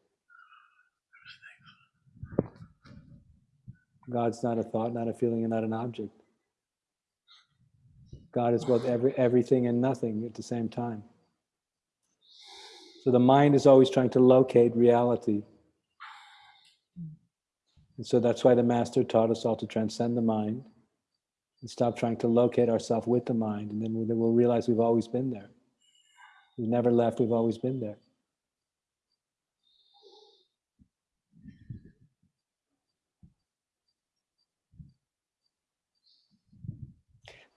God's not a thought, not a feeling, and not an object. God is both every, everything and nothing at the same time. So the mind is always trying to locate reality. And so that's why the master taught us all to transcend the mind and stop trying to locate ourselves with the mind. And then we'll, realize we've always been there. We've never left, we've always been there.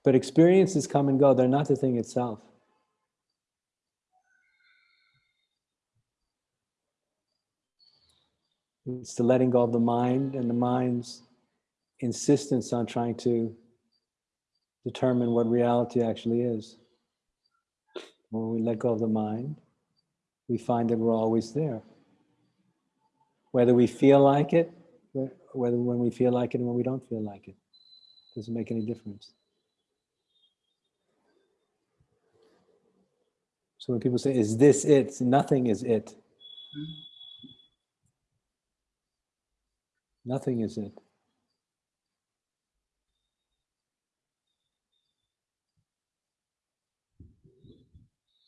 But experiences come and go, they're not the thing itself. It's the letting go of the mind and the mind's insistence on trying to determine what reality actually is. When we let go of the mind, we find that we're always there. Whether we feel like it, whether when we feel like it and when we don't feel like it, doesn't make any difference. So when people say, is this it? Nothing is it. Mm-hmm. Nothing is it.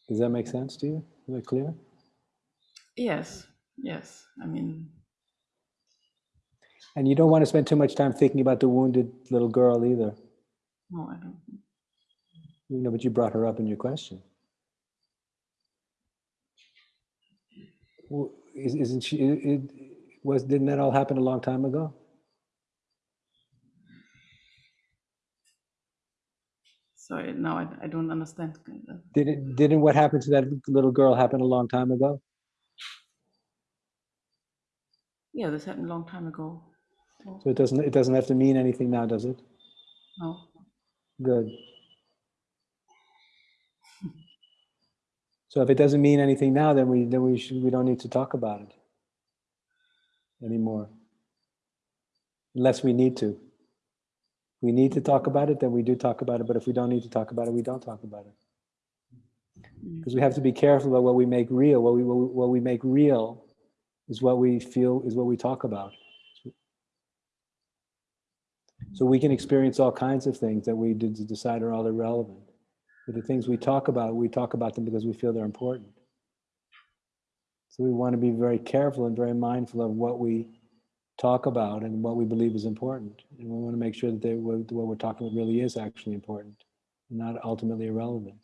Does that make sense to you? Is that clear? Yes, yes. I mean, And you don't want to spend too much time thinking about the wounded little girl either. no, I don't. You know, but you brought her up in your question. Well, is- Isn't she, it- was, didn't that all happen a long time ago? Sorry, now I, I don't understand. Did it, didn't what happened to that little girl happen a long time ago? Yeah, this happened a long time ago. So it doesn't, it doesn't have to mean anything now, does it? No. Good. So if it doesn't mean anything now, then we, then we should, we don't need to talk about it anymore. Unless we need to. If we need to talk about it, then we do talk about it, but if we don't need to talk about it, we don't talk about it. Mm-hmm. Because we have to be careful about what we make real. What we, what we, what we make real is what we feel, is what we talk about. So we can experience all kinds of things that we did decide are all irrelevant. But the things we talk about, we talk about them because we feel they're important. So we want to be very careful and very mindful of what we talk about and what we believe is important. And we want to make sure that they, what we're talking about really is actually important, not ultimately irrelevant.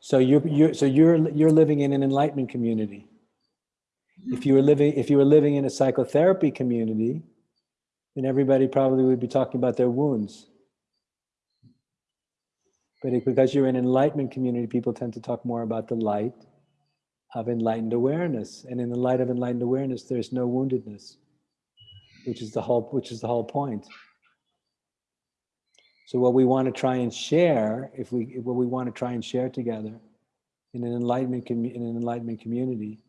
So you're, you're so you're you're living in an enlightenment community. If you were living if you were living in a psychotherapy community, then everybody probably would be talking about their wounds. But it- because you're in an enlightenment community, people tend to talk more about the light of enlightened awareness. And in the light of enlightened awareness, there's no woundedness, which is the whole which is the whole point. So what we want to try and share, if we what we want to try and share together in an enlightenment in an enlightenment community,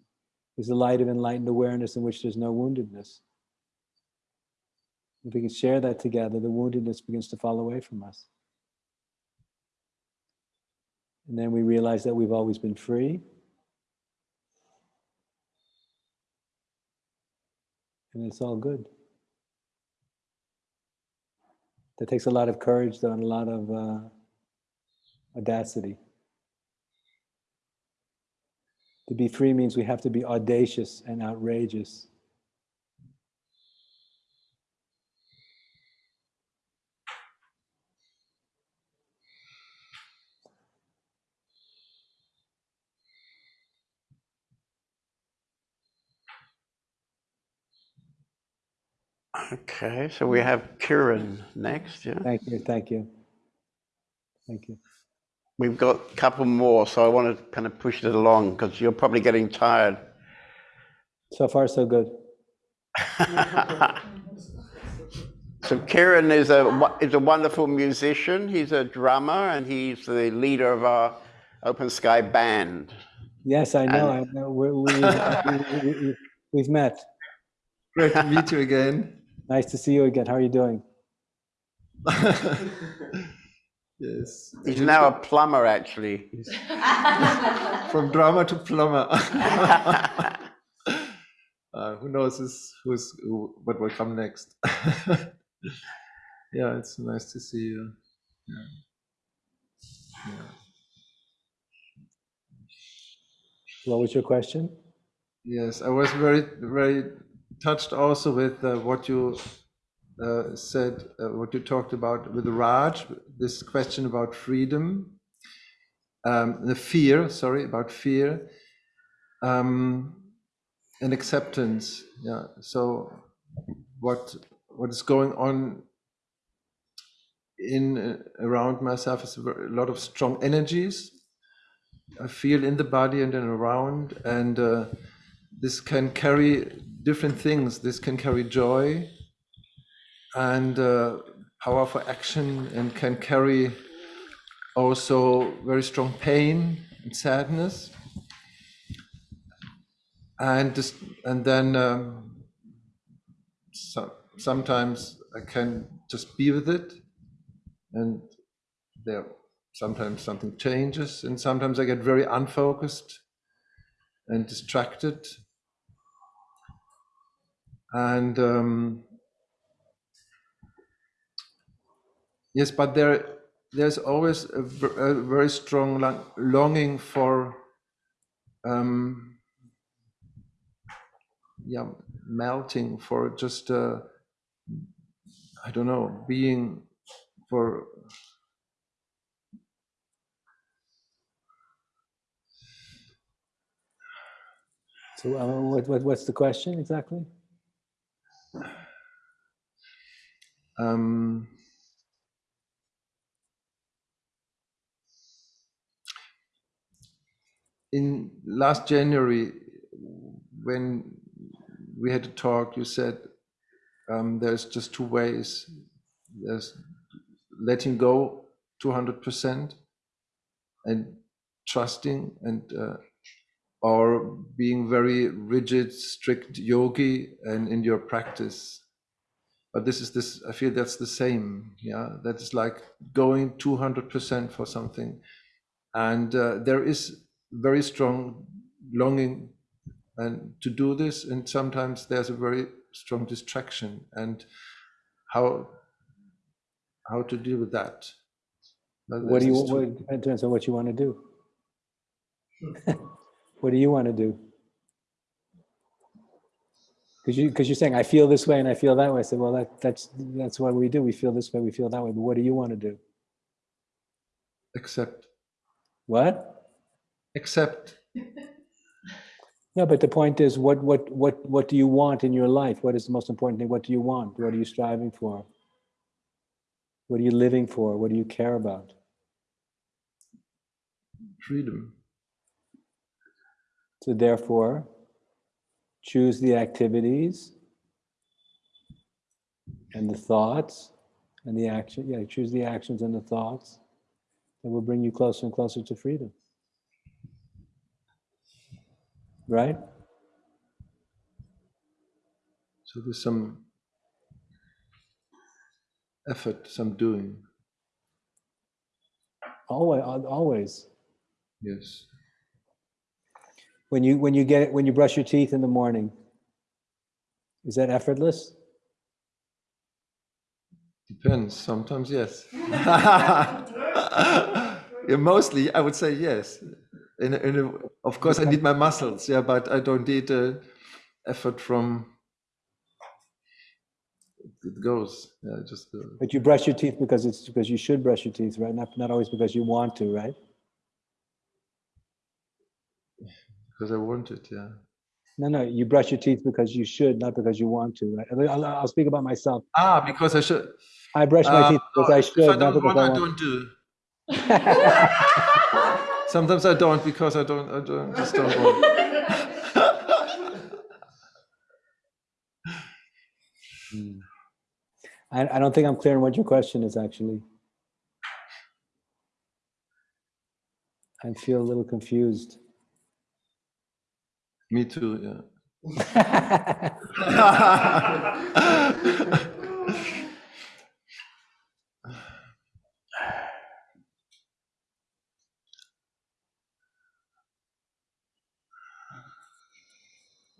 is the light of enlightened awareness in which there's no woundedness. If we can share that together, the woundedness begins to fall away from us. And then we realize that we've always been free. And it's all good. That takes a lot of courage, though, and a lot of uh, audacity. To be free means we have to be audacious and outrageous. Okay, so we have Kieran next, yeah? Thank you, thank you. Thank you. We've got a couple more, so I want to kind of push it along because you're probably getting tired. So far, so good. So Kieran is a is a wonderful musician. He's a drummer and he's the leader of our Open Sky band. Yes, I know. I know. We, we, we, we, we, we've met. Great to meet you again. Nice to see you again. How are you doing? yes. He's now a plumber, actually. From drama to plumber. uh, who knows who's, who's who, what will come next? yeah, it's nice to see you. Yeah. Yeah. What was your question? Yes, I was very, very touched also with uh, what you uh, said, uh, what you talked about with Raj, this question about freedom, um, the fear, sorry, about fear, um, and acceptance. Yeah. So, what what is going on in uh, around myself is a lot of strong energies. I feel in the body and then around, and uh, this can carry different things. This can carry joy and uh, power for action, and can carry also very strong pain and sadness. And this, and then um, so, sometimes I can just be with it, and there sometimes something changes, and sometimes I get very unfocused and distracted and um, yes but there there's always a, a very strong long- longing for um, yeah melting for just uh, i don't know being for So, uh, what, what, what's the question exactly? Um, in last January, when we had a talk, you said um, there's just two ways. There's letting go 200% and trusting and uh, or being very rigid, strict yogi and in your practice. But this is this, I feel that's the same. Yeah, that is like going 200% for something. And uh, there is very strong longing and to do this. And sometimes there's a very strong distraction and how, how to deal with that. But What do you, this is what, true. it depends on what you want to do. What do you want to do? Because you, because you're saying, I feel this way and I feel that way. I said, well, that, that's, that's what we do. We feel this way, we feel that way. But what do you want to do? accept, What? Accept. No, but the point is, what, what, what, what do you want in your life? What is the most important thing? What do you want? What are you striving for? What are you living for? What do you care about? freedom. So therefore, choose the activities and the thoughts and the action. Yeah, choose the actions and the thoughts that will bring you closer and closer to freedom. Right? So there's some effort, some doing. Always, always. Yes. When you when you get it when you brush your teeth in the morning, is that effortless? Depends. Sometimes yes. yeah, mostly I would say yes. In a, in a, of course, I need my muscles. Yeah, but I don't need uh, effort from. It goes. Yeah, just. Uh, But you brush your teeth because it's because you should brush your teeth, right? Not not always because you want to, right? because I want it. Yeah. No, no, you brush your teeth because you should, not because you want to, right? I'll, I'll- speak about myself. Ah, because I should. I brush my Uh, teeth because I should, I not don't because I I want. don't do. Sometimes I don't because I don't. I don't just don't want. Hmm. I, I don't think I'm clear on what your question is actually. I feel a little confused. Me too. Yeah.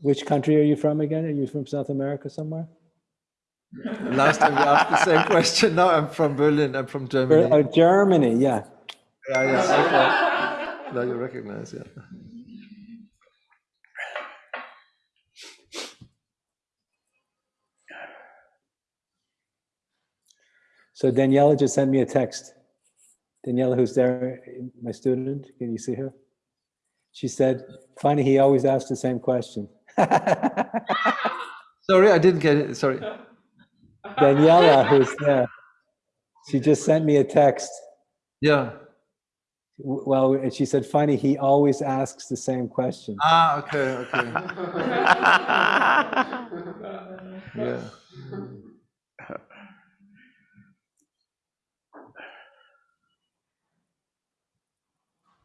Which country are you from again? Are you from South America somewhere? Last time you asked the same question. Now I'm from Berlin. I'm from Germany. Oh, Germany, yeah. Yeah, yeah. Okay. Now you recognize, yeah. So Daniela just sent me a text. Daniela, who's there, my student, can you see her? She said, funny, he always asks the same question. Sorry, I didn't get it. Sorry. Daniela, who's there, she just sent me a text. Yeah. Well, and she said, funny, he always asks the same question. Ah, okay, okay. Yeah.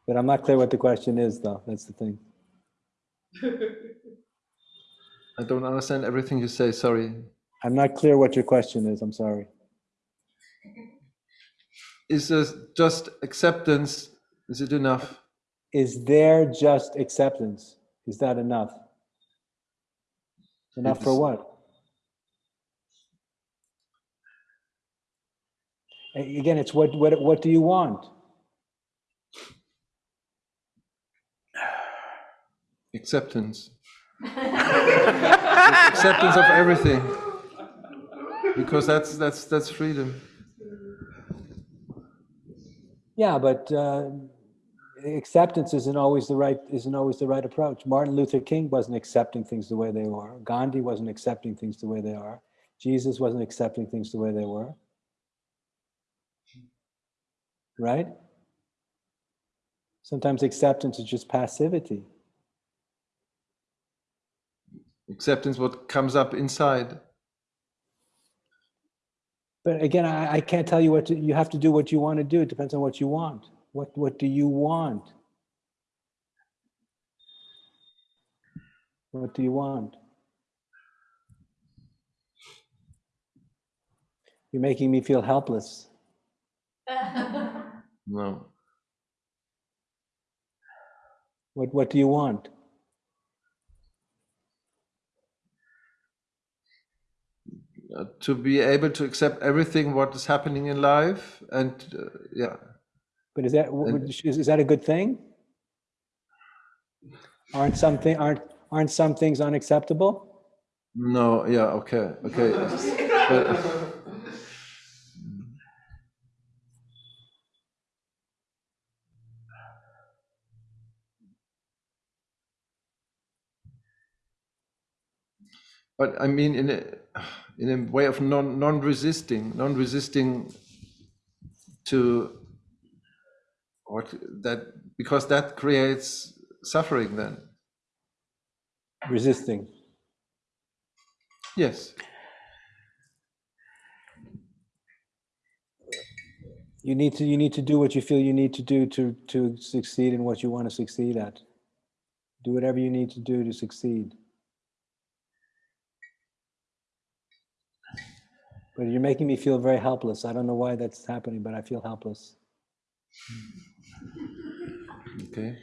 But I'm not clear what the question is, though. That's the thing. I don't understand everything you say. Sorry. I'm not clear what your question is. I'm sorry. Is this just acceptance? Is it enough? Is there just acceptance? Is that enough? Enough for what? Again, it's what, what, what do you want? Acceptance. acceptance of everything. Because that's that's that's freedom. Yeah, but uh, acceptance isn't always the right isn't always the right approach. Martin Luther King wasn't accepting things the way they were. Gandhi wasn't accepting things the way they are. Jesus wasn't accepting things the way they were. Right? Sometimes acceptance is just passivity. Acceptance, what comes up inside. But again, I, I can't tell you what to, you have to do what you want to do. It depends on what you want. What, what do you want? What do you want? You're making me feel helpless. No. What, what do you want? Uh, to be able to accept everything what is happening in life and uh, yeah But is that, And- is, is that a good thing? Aren't something, aren't, aren't some things unacceptable? no yeah okay okay but, but i mean in a in a way of non non-resisting non-resisting to what that because that creates suffering then Resisting. yes You need to, you need to do what you feel you need to do to, to succeed in what you want to succeed at. Do whatever you need to do to succeed. But you're making me feel very helpless. I don't know why that's happening, but I feel helpless. okay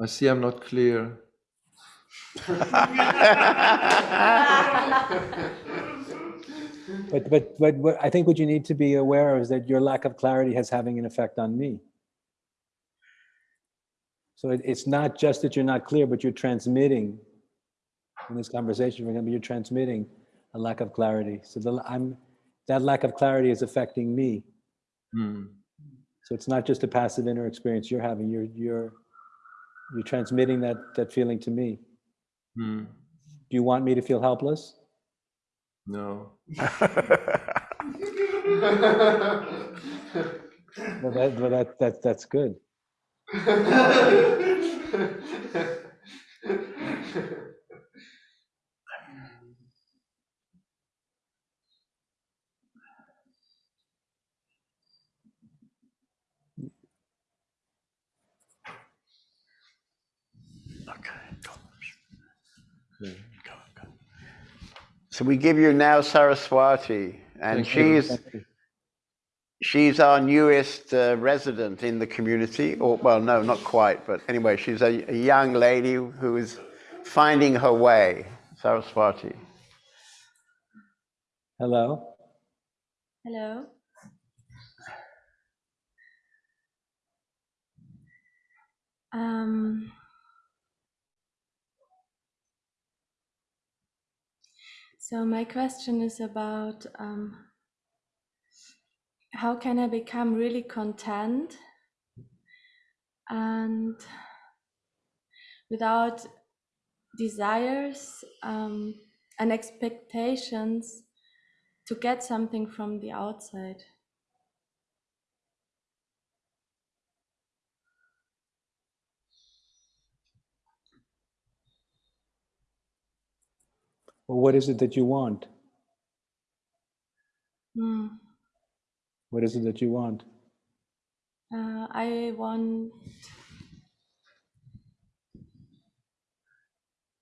I see I'm not clear. But, but, but what I think what you need to be aware of is that your lack of clarity has having an effect on me. So it, it's not just that you're not clear, but you're transmitting in this conversation, for example, you're transmitting a lack of clarity. So the, I'm, that lack of clarity is affecting me. Hmm. So it's not just a passive inner experience you're having, you're, you're, you're transmitting that, that feeling to me. Hmm. Do you want me to feel helpless? No. Well, that, well, that, that, that's good. So we give you now Saraswati, and Thank you. she's she's our newest uh, resident in the community. Or well, no, not quite, but anyway, she's a, a young lady who is finding her way. Saraswati. Hello? Hello. Um, so my question is about um, how can I become really content and without desires um, and expectations to get something from the outside. Well, what is it that you want? Hmm. What is it that you want? Uh, I want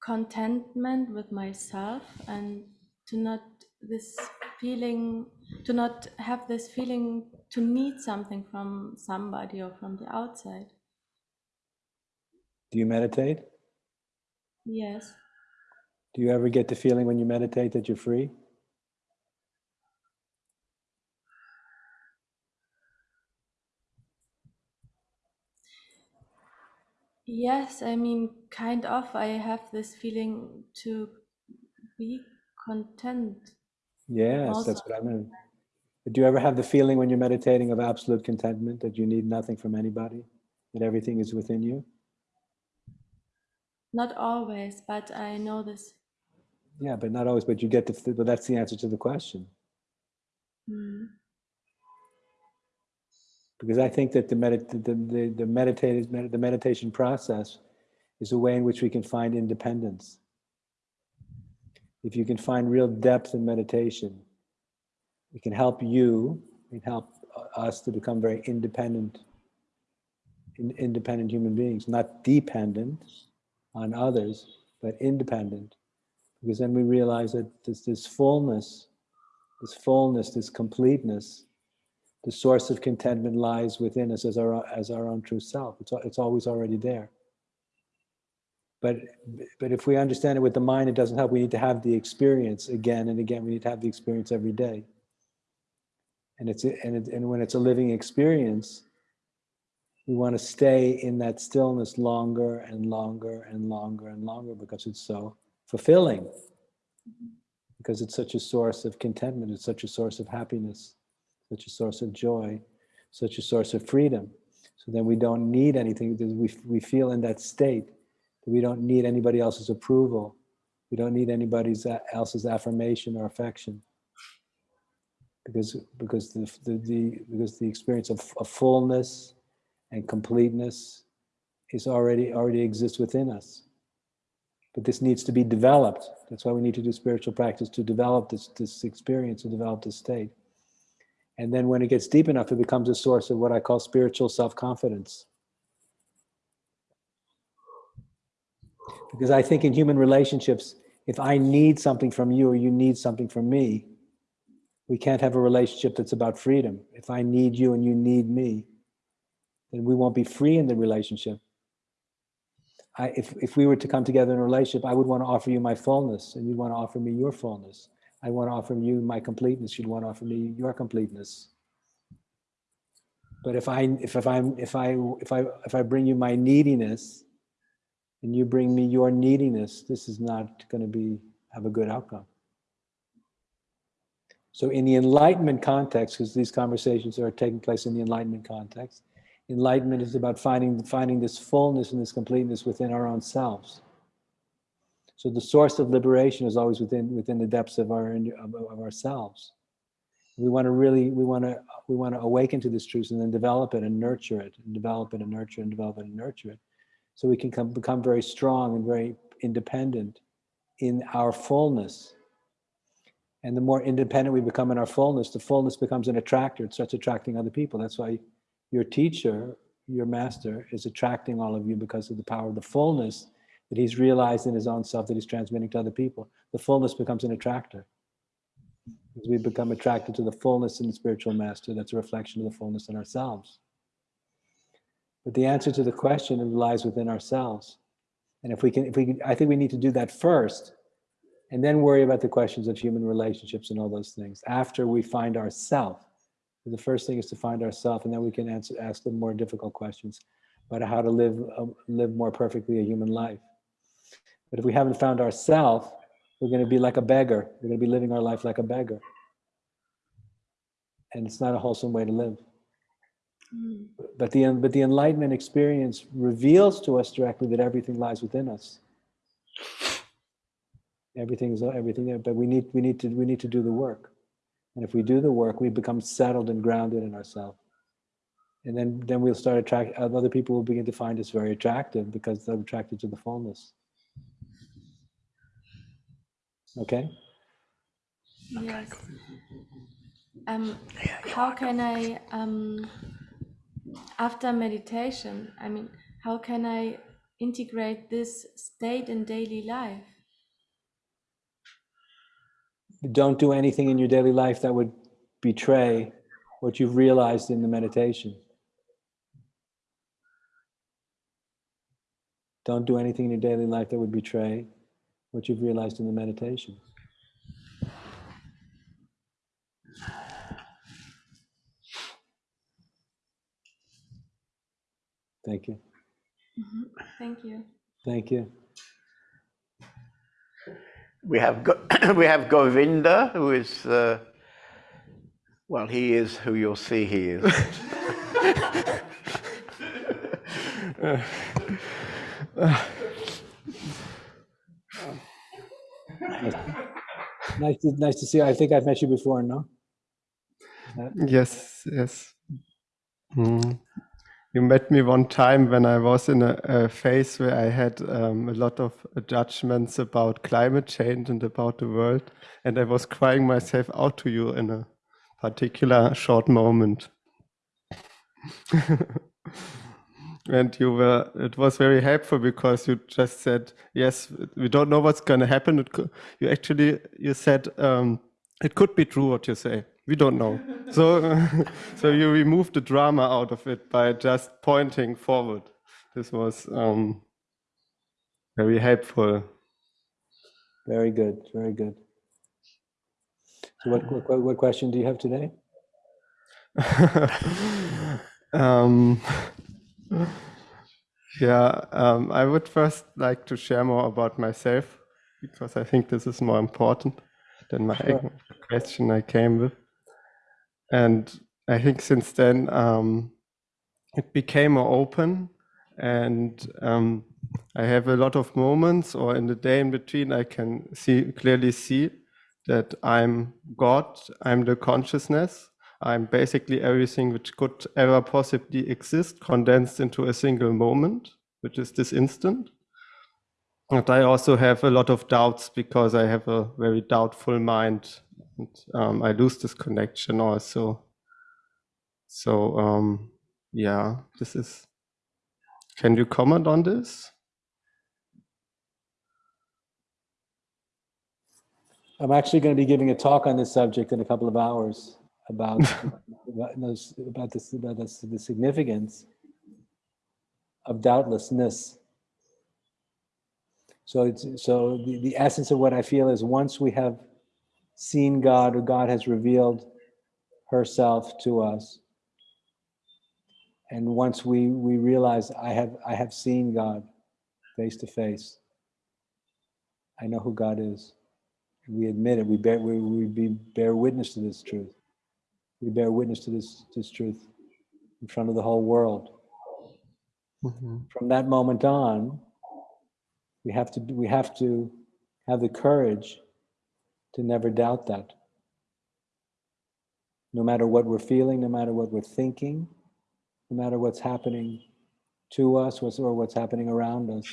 contentment with myself and to not this feeling to not have this feeling to need something from somebody or from the outside Do you meditate? yes Do you ever get the feeling when you meditate that you're free? Yes, I mean, kind of. I have this feeling to be content. Yes, Also- that's what I mean. Do you ever have the feeling when you're meditating of absolute contentment that you need nothing from anybody, that everything is within you? Not always, but I know this. Yeah, but not always. But you get the. But that's the answer to the question. Mm. because I think that the, medit- the, the, the, meditated, med- the meditation process is a way in which we can find independence. If you can find real depth in meditation, it can help you, it can help us to become very independent, in, independent human beings, not dependent on others, but independent. Because then we realize that this, this fullness, this fullness, this completeness, the source of contentment lies within us as our as our own true self. It's it's always already there. But but if we understand it with the mind, it doesn't help. We need to have the experience again and again. We need to have the experience every day. And it's and it, and when it's a living experience, we want to stay in that stillness longer and longer and longer and longer because it's so fulfilling. Because it's such a source of contentment. It's such a source of happiness such a source of joy, such a source of freedom. So then we don't need anything. We, we feel in that state that we don't need anybody else's approval. We don't need anybody uh, else's affirmation or affection. Because, because, the, the, the, because the experience of, of fullness and completeness is already, already exists within us. But this needs to be developed. That's why we need to do spiritual practice to develop this, this experience, to develop this state. And then when it gets deep enough, it becomes a source of what I call spiritual self confidence. Because I think in human relationships, if I need something from you or you need something from me, we can't have a relationship that's about freedom. If I need you and you need me, then we won't be free in the relationship. I, if, if we were to come together in a relationship, I would want to offer you my fullness and you'd want to offer me your fullness. I want to offer you my completeness. You'd want to offer me your completeness. But if I if, if I'm if I if I if I bring you my neediness and you bring me your neediness, this is not going to be have a good outcome. So in the enlightenment context, because these conversations are taking place in the enlightenment context, enlightenment is about finding finding this fullness and this completeness within our own selves. So the source of liberation is always within within the depths of our of, of ourselves. We want to really we want to we want to awaken to this truth and then develop it and nurture it and develop it and nurture and develop it and nurture it, so we can come, become very strong and very independent in our fullness. And the more independent we become in our fullness, the fullness becomes an attractor. It starts attracting other people. That's why your teacher, your master, is attracting all of you because of the power of the fullness that he's realized in his own self that he's transmitting to other people. The fullness becomes an attractor. As we become attracted to the fullness in the spiritual master, that's a reflection of the fullness in ourselves. But the answer to the question lies within ourselves. And if we can, if we I think we need to do that first and then worry about the questions of human relationships and all those things after we find ourself. The first thing is to find ourselves, and then we can answer, ask the more difficult questions about how to live, uh, live more perfectly a human life. But if we haven't found ourselves, we're going to be like a beggar. We're going to be living our life like a beggar. And it's not a wholesome way to live. Mm. But the, but the enlightenment experience reveals to us directly that everything lies within us. Everything is everything there, but we need, we need to we need to do the work. And if we do the work, we become settled and grounded in ourselves. And then, then we'll start attract other people will begin to find us very attractive because they're attracted to the fullness. Okay? Yes. Um, how can I, um, after meditation, I mean, how can I integrate this state in daily life? Don't do anything in your daily life that would betray what you've realized in the meditation. Don't do anything in your daily life that would betray what you've realized in the meditation. Thank you. Mm-hmm. Thank you. Thank you. We have Go- we have Govinda, who is uh, well, he is who you'll see he is. Nice to, nice to see you. I think I've met you before, no? Yes, yes. Mm. You met me one time when I was in a, a phase where I had um, a lot of judgments about climate change and about the world, and I was crying myself out to you in a particular short moment. and you were, it was very helpful because you just said, yes, we don't know what's going to happen. It could, you actually, you said, um, it could be true what you say. We don't know. so, so you remove the drama out of it by just pointing forward. This was um, very helpful. Very good, very good. So what, what, what question do you have today? um, yeah, um, I would first like to share more about myself because I think this is more important than my Sure. question I came with. And I think since then um, it became more open, and um, I have a lot of moments, or in the day in between, I can see clearly see that I'm God, I'm the consciousness, I'm basically everything which could ever possibly exist condensed into a single moment, which is this instant. And I also have a lot of doubts because I have a very doubtful mind. And, um, I lose this connection also. So um, yeah, this is. Can you comment on this? I'm actually going to be giving a talk on this subject in a couple of hours about about, about this about this, the significance of doubtlessness. So it's so the, the essence of what I feel is once we have seen God or God has revealed herself to us, and once we we realize I have I have seen God face to face, I know who God is we admit it. We bear we, we be, bear witness to this truth. We bear witness to this this truth in front of the whole world. Mm-hmm. From that moment on, we have to we have to have the courage to never doubt that. No matter what we're feeling, no matter what we're thinking, no matter what's happening to us or what's happening around us.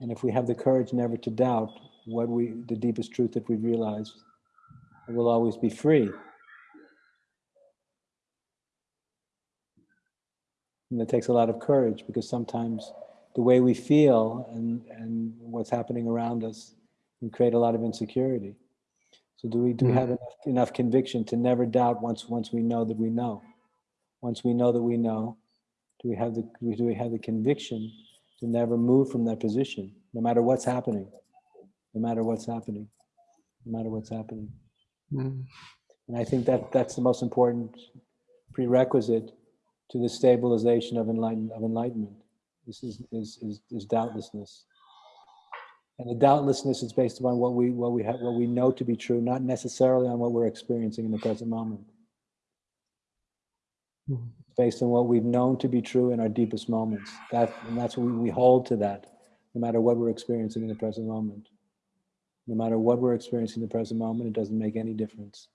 And if we have the courage never to doubt what we, the deepest truth that we've realized, we'll always be free. And it takes a lot of courage because sometimes the way we feel and, and what's happening around us can create a lot of insecurity. So do we do we have enough, enough conviction to never doubt once once we know that we know? Once we know that we know, do we have the do we have the conviction to never move from that position, no matter what's happening, no matter what's happening, no matter what's happening. Mm. And I think that that's the most important prerequisite to the stabilization of enlighten, of enlightenment. This is, is, is, is doubtlessness. And the doubtlessness is based upon what we, what we have, what we know to be true, not necessarily on what we're experiencing in the present moment. It's based on what we've known to be true in our deepest moments. That, and that's what we, we hold to that, no matter what we're experiencing in the present moment. No matter what we're experiencing in the present moment, it doesn't make any difference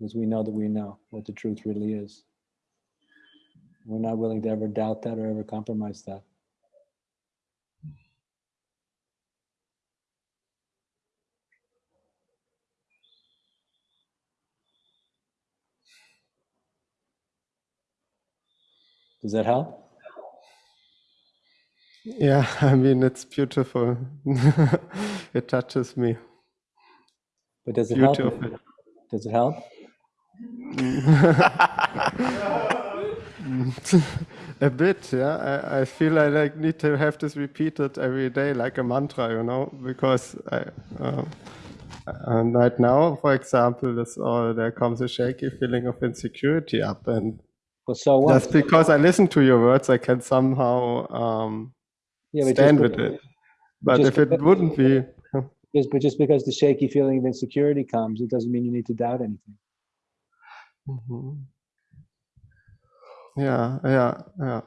because we know that we know what the truth really is. We're not willing to ever doubt that or ever compromise that. Does that help? Yeah, I mean, it's beautiful. it touches me. But does it Beauty help? Does it help? a bit, yeah. I, I feel I like need to have this repeated every day, like a mantra, you know, because I, uh, and right now, for example, this all there comes a shaky feeling of insecurity up, and Well, so what? Just because I listen to your words, I can somehow um, Yeah, stand with it. But if it wouldn't be, Just, but just because the shaky feeling of insecurity comes, it doesn't mean you need to doubt anything. Mhm. yeah, yeah, yeah.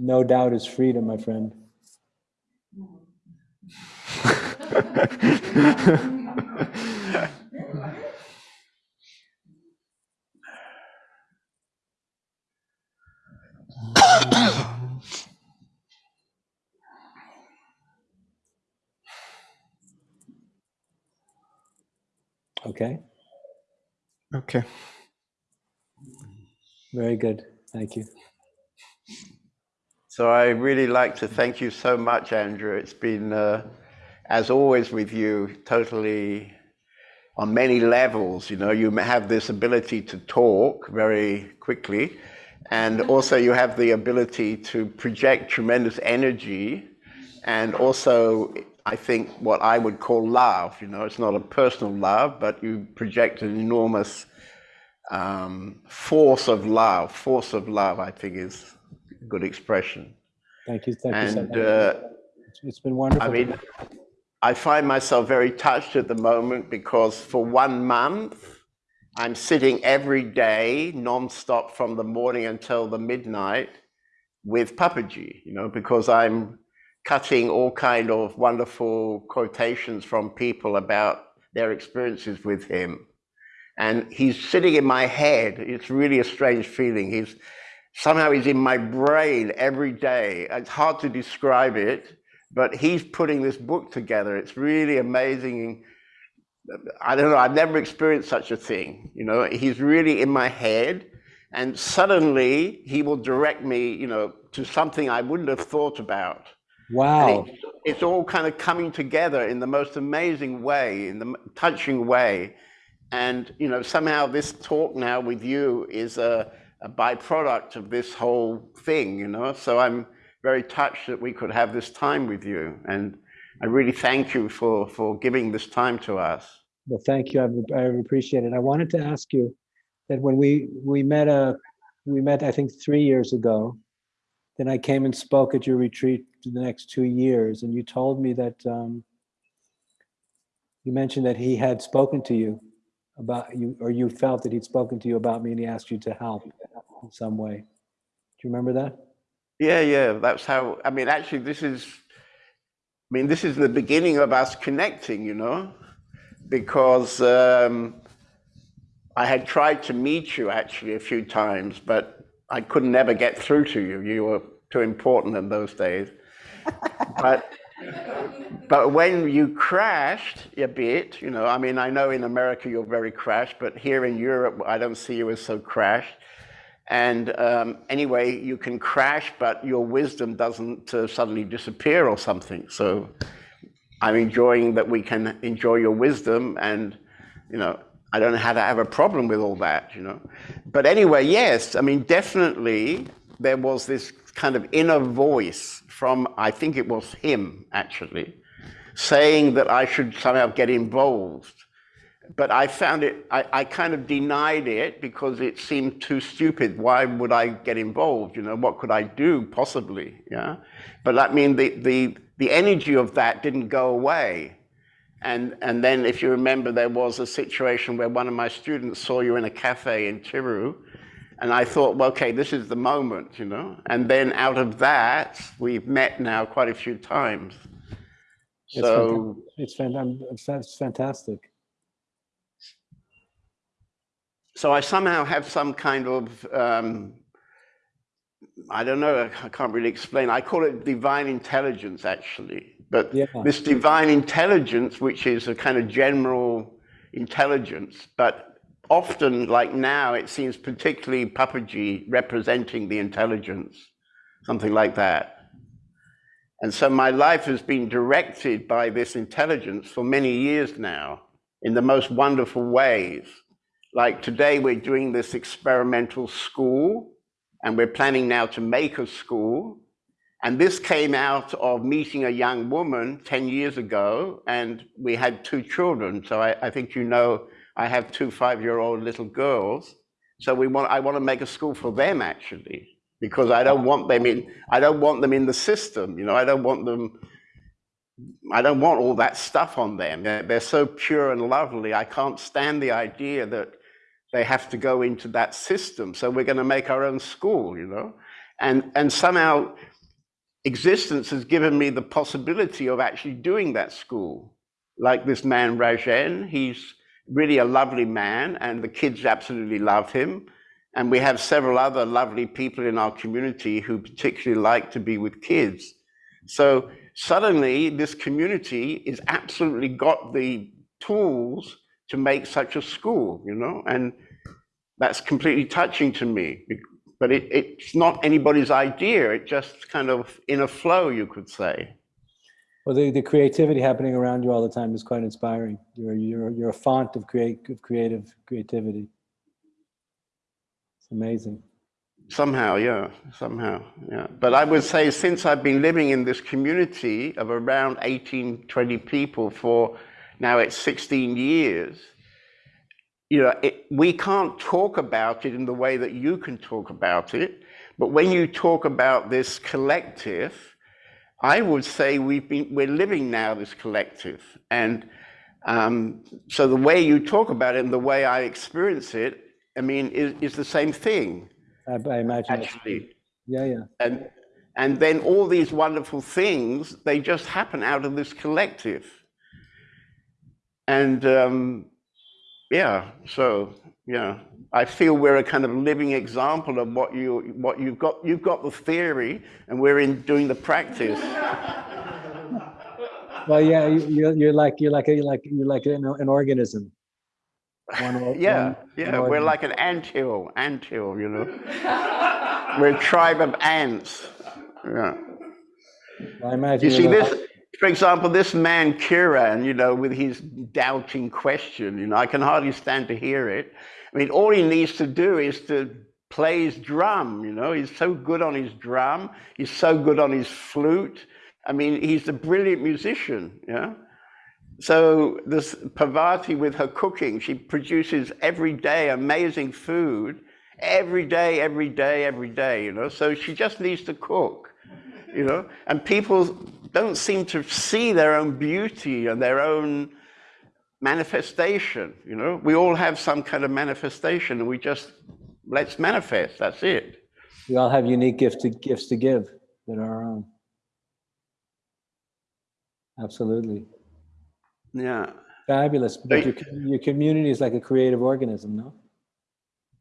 No doubt is freedom, my friend. Okay, Okay. very good. Thank you. So I really like to thank you so much, Andrew. It's been, uh, as always with you, totally on many levels. You know, you have this ability to talk very quickly, and also you have the ability to project tremendous energy, and also I think what I would call love. You know, it's not a personal love, but you project an enormous um, force of love. Force of love, I think, is good expression. Thank you. Thank you so And much. uh, It's- it's been wonderful. I mean, I find myself very touched at the moment because for one month, I'm sitting every day, nonstop from the morning until the midnight with Papaji, you know, because I'm cutting all kind of wonderful quotations from people about their experiences with him. And he's sitting in my head. It's really a strange feeling. He's somehow he's in my brain every day. It's hard to describe it, but he's putting this book together. It's really amazing. I don't know. I've never experienced such a thing. You know, he's really in my head, and suddenly he will direct me, you know, to something I wouldn't have thought about. Wow. It's all kind of coming together in the most amazing way, in the touching way. And, you know, somehow this talk now with you is a, a byproduct of this whole thing, you know? So I'm very touched that we could have this time with you. And I really thank you for, for giving this time to us. Well, thank you. I, I appreciate it. I wanted to ask you that when we we met a we met I think three years ago. Then I came and spoke at your retreat for the next two years, and you told me that um, you mentioned that he had spoken to you about you, or you felt that he'd spoken to you about me, and he asked you to help in some way. Do you remember that? Yeah, yeah, that's how, I mean, actually, this is, I mean, this is the beginning of us connecting, you know, because um, I had tried to meet you actually a few times, but I could never get through to you. You were too important in those days. but but when you crashed a bit, you know, I mean, I know in America you're very crashed, but here in Europe, I don't see you as so crashed. And um, anyway, you can crash, but your wisdom doesn't uh, suddenly disappear or something. So I'm enjoying that we can enjoy your wisdom and, you know, I don't know how to have a problem with all that, you know. But anyway, yes, I mean, definitely there was this kind of inner voice from, I think it was him actually, saying that I should somehow get involved. But I found it, I, I kind of denied it because it seemed too stupid. Why would I get involved? You know, what could I do possibly? Yeah. But I mean, the, the, the energy of that didn't go away. And, and then if you remember, there was a situation where one of my students saw you in a cafe in Tiru. And I thought, well, okay, this is the moment, you know? And then out of that, we've met now quite a few times. It's So, fanta- it's, fan- I'm- it's fa- it's fantastic. so I somehow have some kind of, um, I don't know, I can't really explain. I call it divine intelligence, actually. But Yeah. this divine intelligence, which is a kind of general intelligence, but often, like now, it seems particularly Papaji representing the intelligence, something like that. And so my life has been directed by this intelligence for many years now. in the most wonderful ways. Like today, we're doing this experimental school, and we're planning now to make a school. And this came out of meeting a young woman 10 years ago, and we had two children. So I, I think you know I have two five year old little girls. So we want, I want to make a school for them actually, because I don't want them in, I don't want them in the system. You know, I don't want them, I don't want all that stuff on them. They're, they're so pure and lovely. I can't stand the idea that they have to go into that system. So we're going to make our own school, you know, and, and somehow existence has given me the possibility of actually doing that school. Like this man, Rajen, he's really a lovely man, and the kids absolutely love him. And we have several other lovely people in our community who particularly like to be with kids. So suddenly, this community is absolutely got the tools to make such a school, you know, and that's completely touching to me. But it, it's not anybody's idea. It just kind of in a flow, you could say. Well, the, the creativity happening around you all the time is quite inspiring. You're, you're, you're a font of, create, of creative creativity. It's amazing. Somehow, yeah, somehow, yeah. But I would say since I've been living in this community of around 18, 20 people for now it's 16 years, you know, it, we can't talk about it in the way that you can talk about it. But when you talk about this collective, I would say we've been, we're living now this collective. And um, so the way you talk about it and the way I experience it, I mean, is, is the same thing. I, I imagine. Actually. Yeah, yeah. And, and then all these wonderful things, they just happen out of this collective. And um, yeah, so yeah, I feel we're a kind of living example of what you what you've got. You've got the theory, and we're in doing the practice. well, yeah, you, you're like you're like a, you're like you're like an, an organism. One, yeah, one, yeah, we're like an anthill, anthill, you know. we're a tribe of ants. Yeah. I imagine. You see this for example, this man Kiran, you know, with his doubting question, you know, I can hardly stand to hear it. I mean, all he needs to do is to play his drum, you know, he's so good on his drum, he's so good on his flute. I mean, he's a brilliant musician, yeah. So this Parvati with her cooking, she produces every day amazing food, every day, every day, every day, you know. So she just needs to cook, you know. And people don't seem to see their own beauty and their own manifestation. You know, we all have some kind of manifestation, and we just let's manifest. That's it. We all have unique gifts to gifts to give that are our own. Absolutely. Yeah. Fabulous. But your, your community is like a creative organism, no?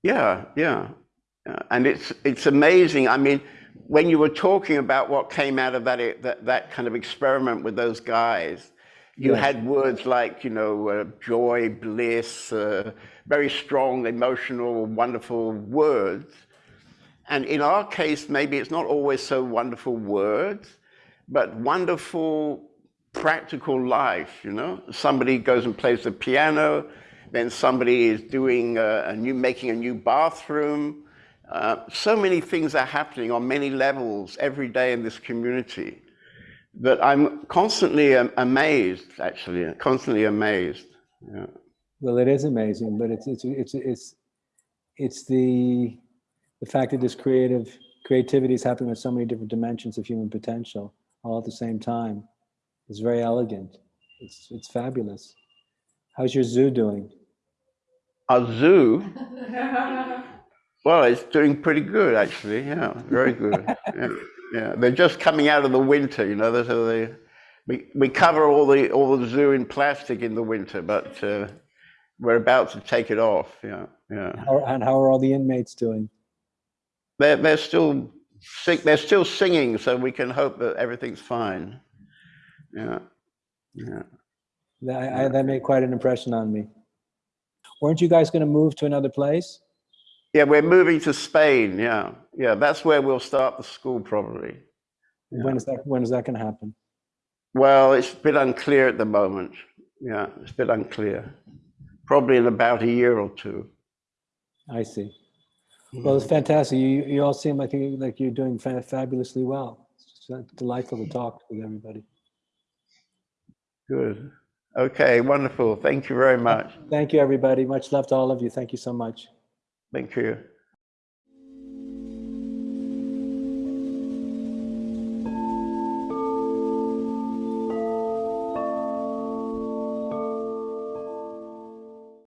Yeah, yeah, yeah. And it's it's amazing. I mean, when you were talking about what came out of that, that, that kind of experiment with those guys, you yes. had words like, you know, uh, joy, bliss, uh, very strong, emotional, wonderful words. And in our case, maybe it's not always so wonderful words, but wonderful practical life, you know? Somebody goes and plays the piano, then somebody is doing a, a new, making a new bathroom, uh, so many things are happening on many levels every day in this community that I'm constantly um, amazed, actually, constantly amazed. Yeah. Well, it is amazing, but it's it's it's it's it's the the fact that this creative creativity is happening with so many different dimensions of human potential all at the same time. It's very elegant. It's it's fabulous. How's your zoo doing? A zoo? Well, it's doing pretty good, actually. Yeah, very good. yeah, yeah, they're just coming out of the winter. You know, so they we we cover all the all the zoo in plastic in the winter, but uh, we're about to take it off. Yeah, yeah. How, and how are all the inmates doing? They're they're still sing, they're still singing, so we can hope that everything's fine. Yeah, yeah. That, I, that made quite an impression on me. Weren't you guys going to move to another place? Yeah, we're moving to Spain. Yeah, yeah, that's where we'll start the school probably. Yeah. When is that? When is that going to happen? Well, it's a bit unclear at the moment. Yeah, it's a bit unclear. Probably in about a year or two. I see. Mm-hmm. Well, it's fantastic. You, you all seem like, you- like you're doing fa- fabulously well. It's just delightful to talk with everybody. Good. Okay, wonderful. Thank you very much. Thank you, everybody. Much love to all of you. Thank you so much. Thank you.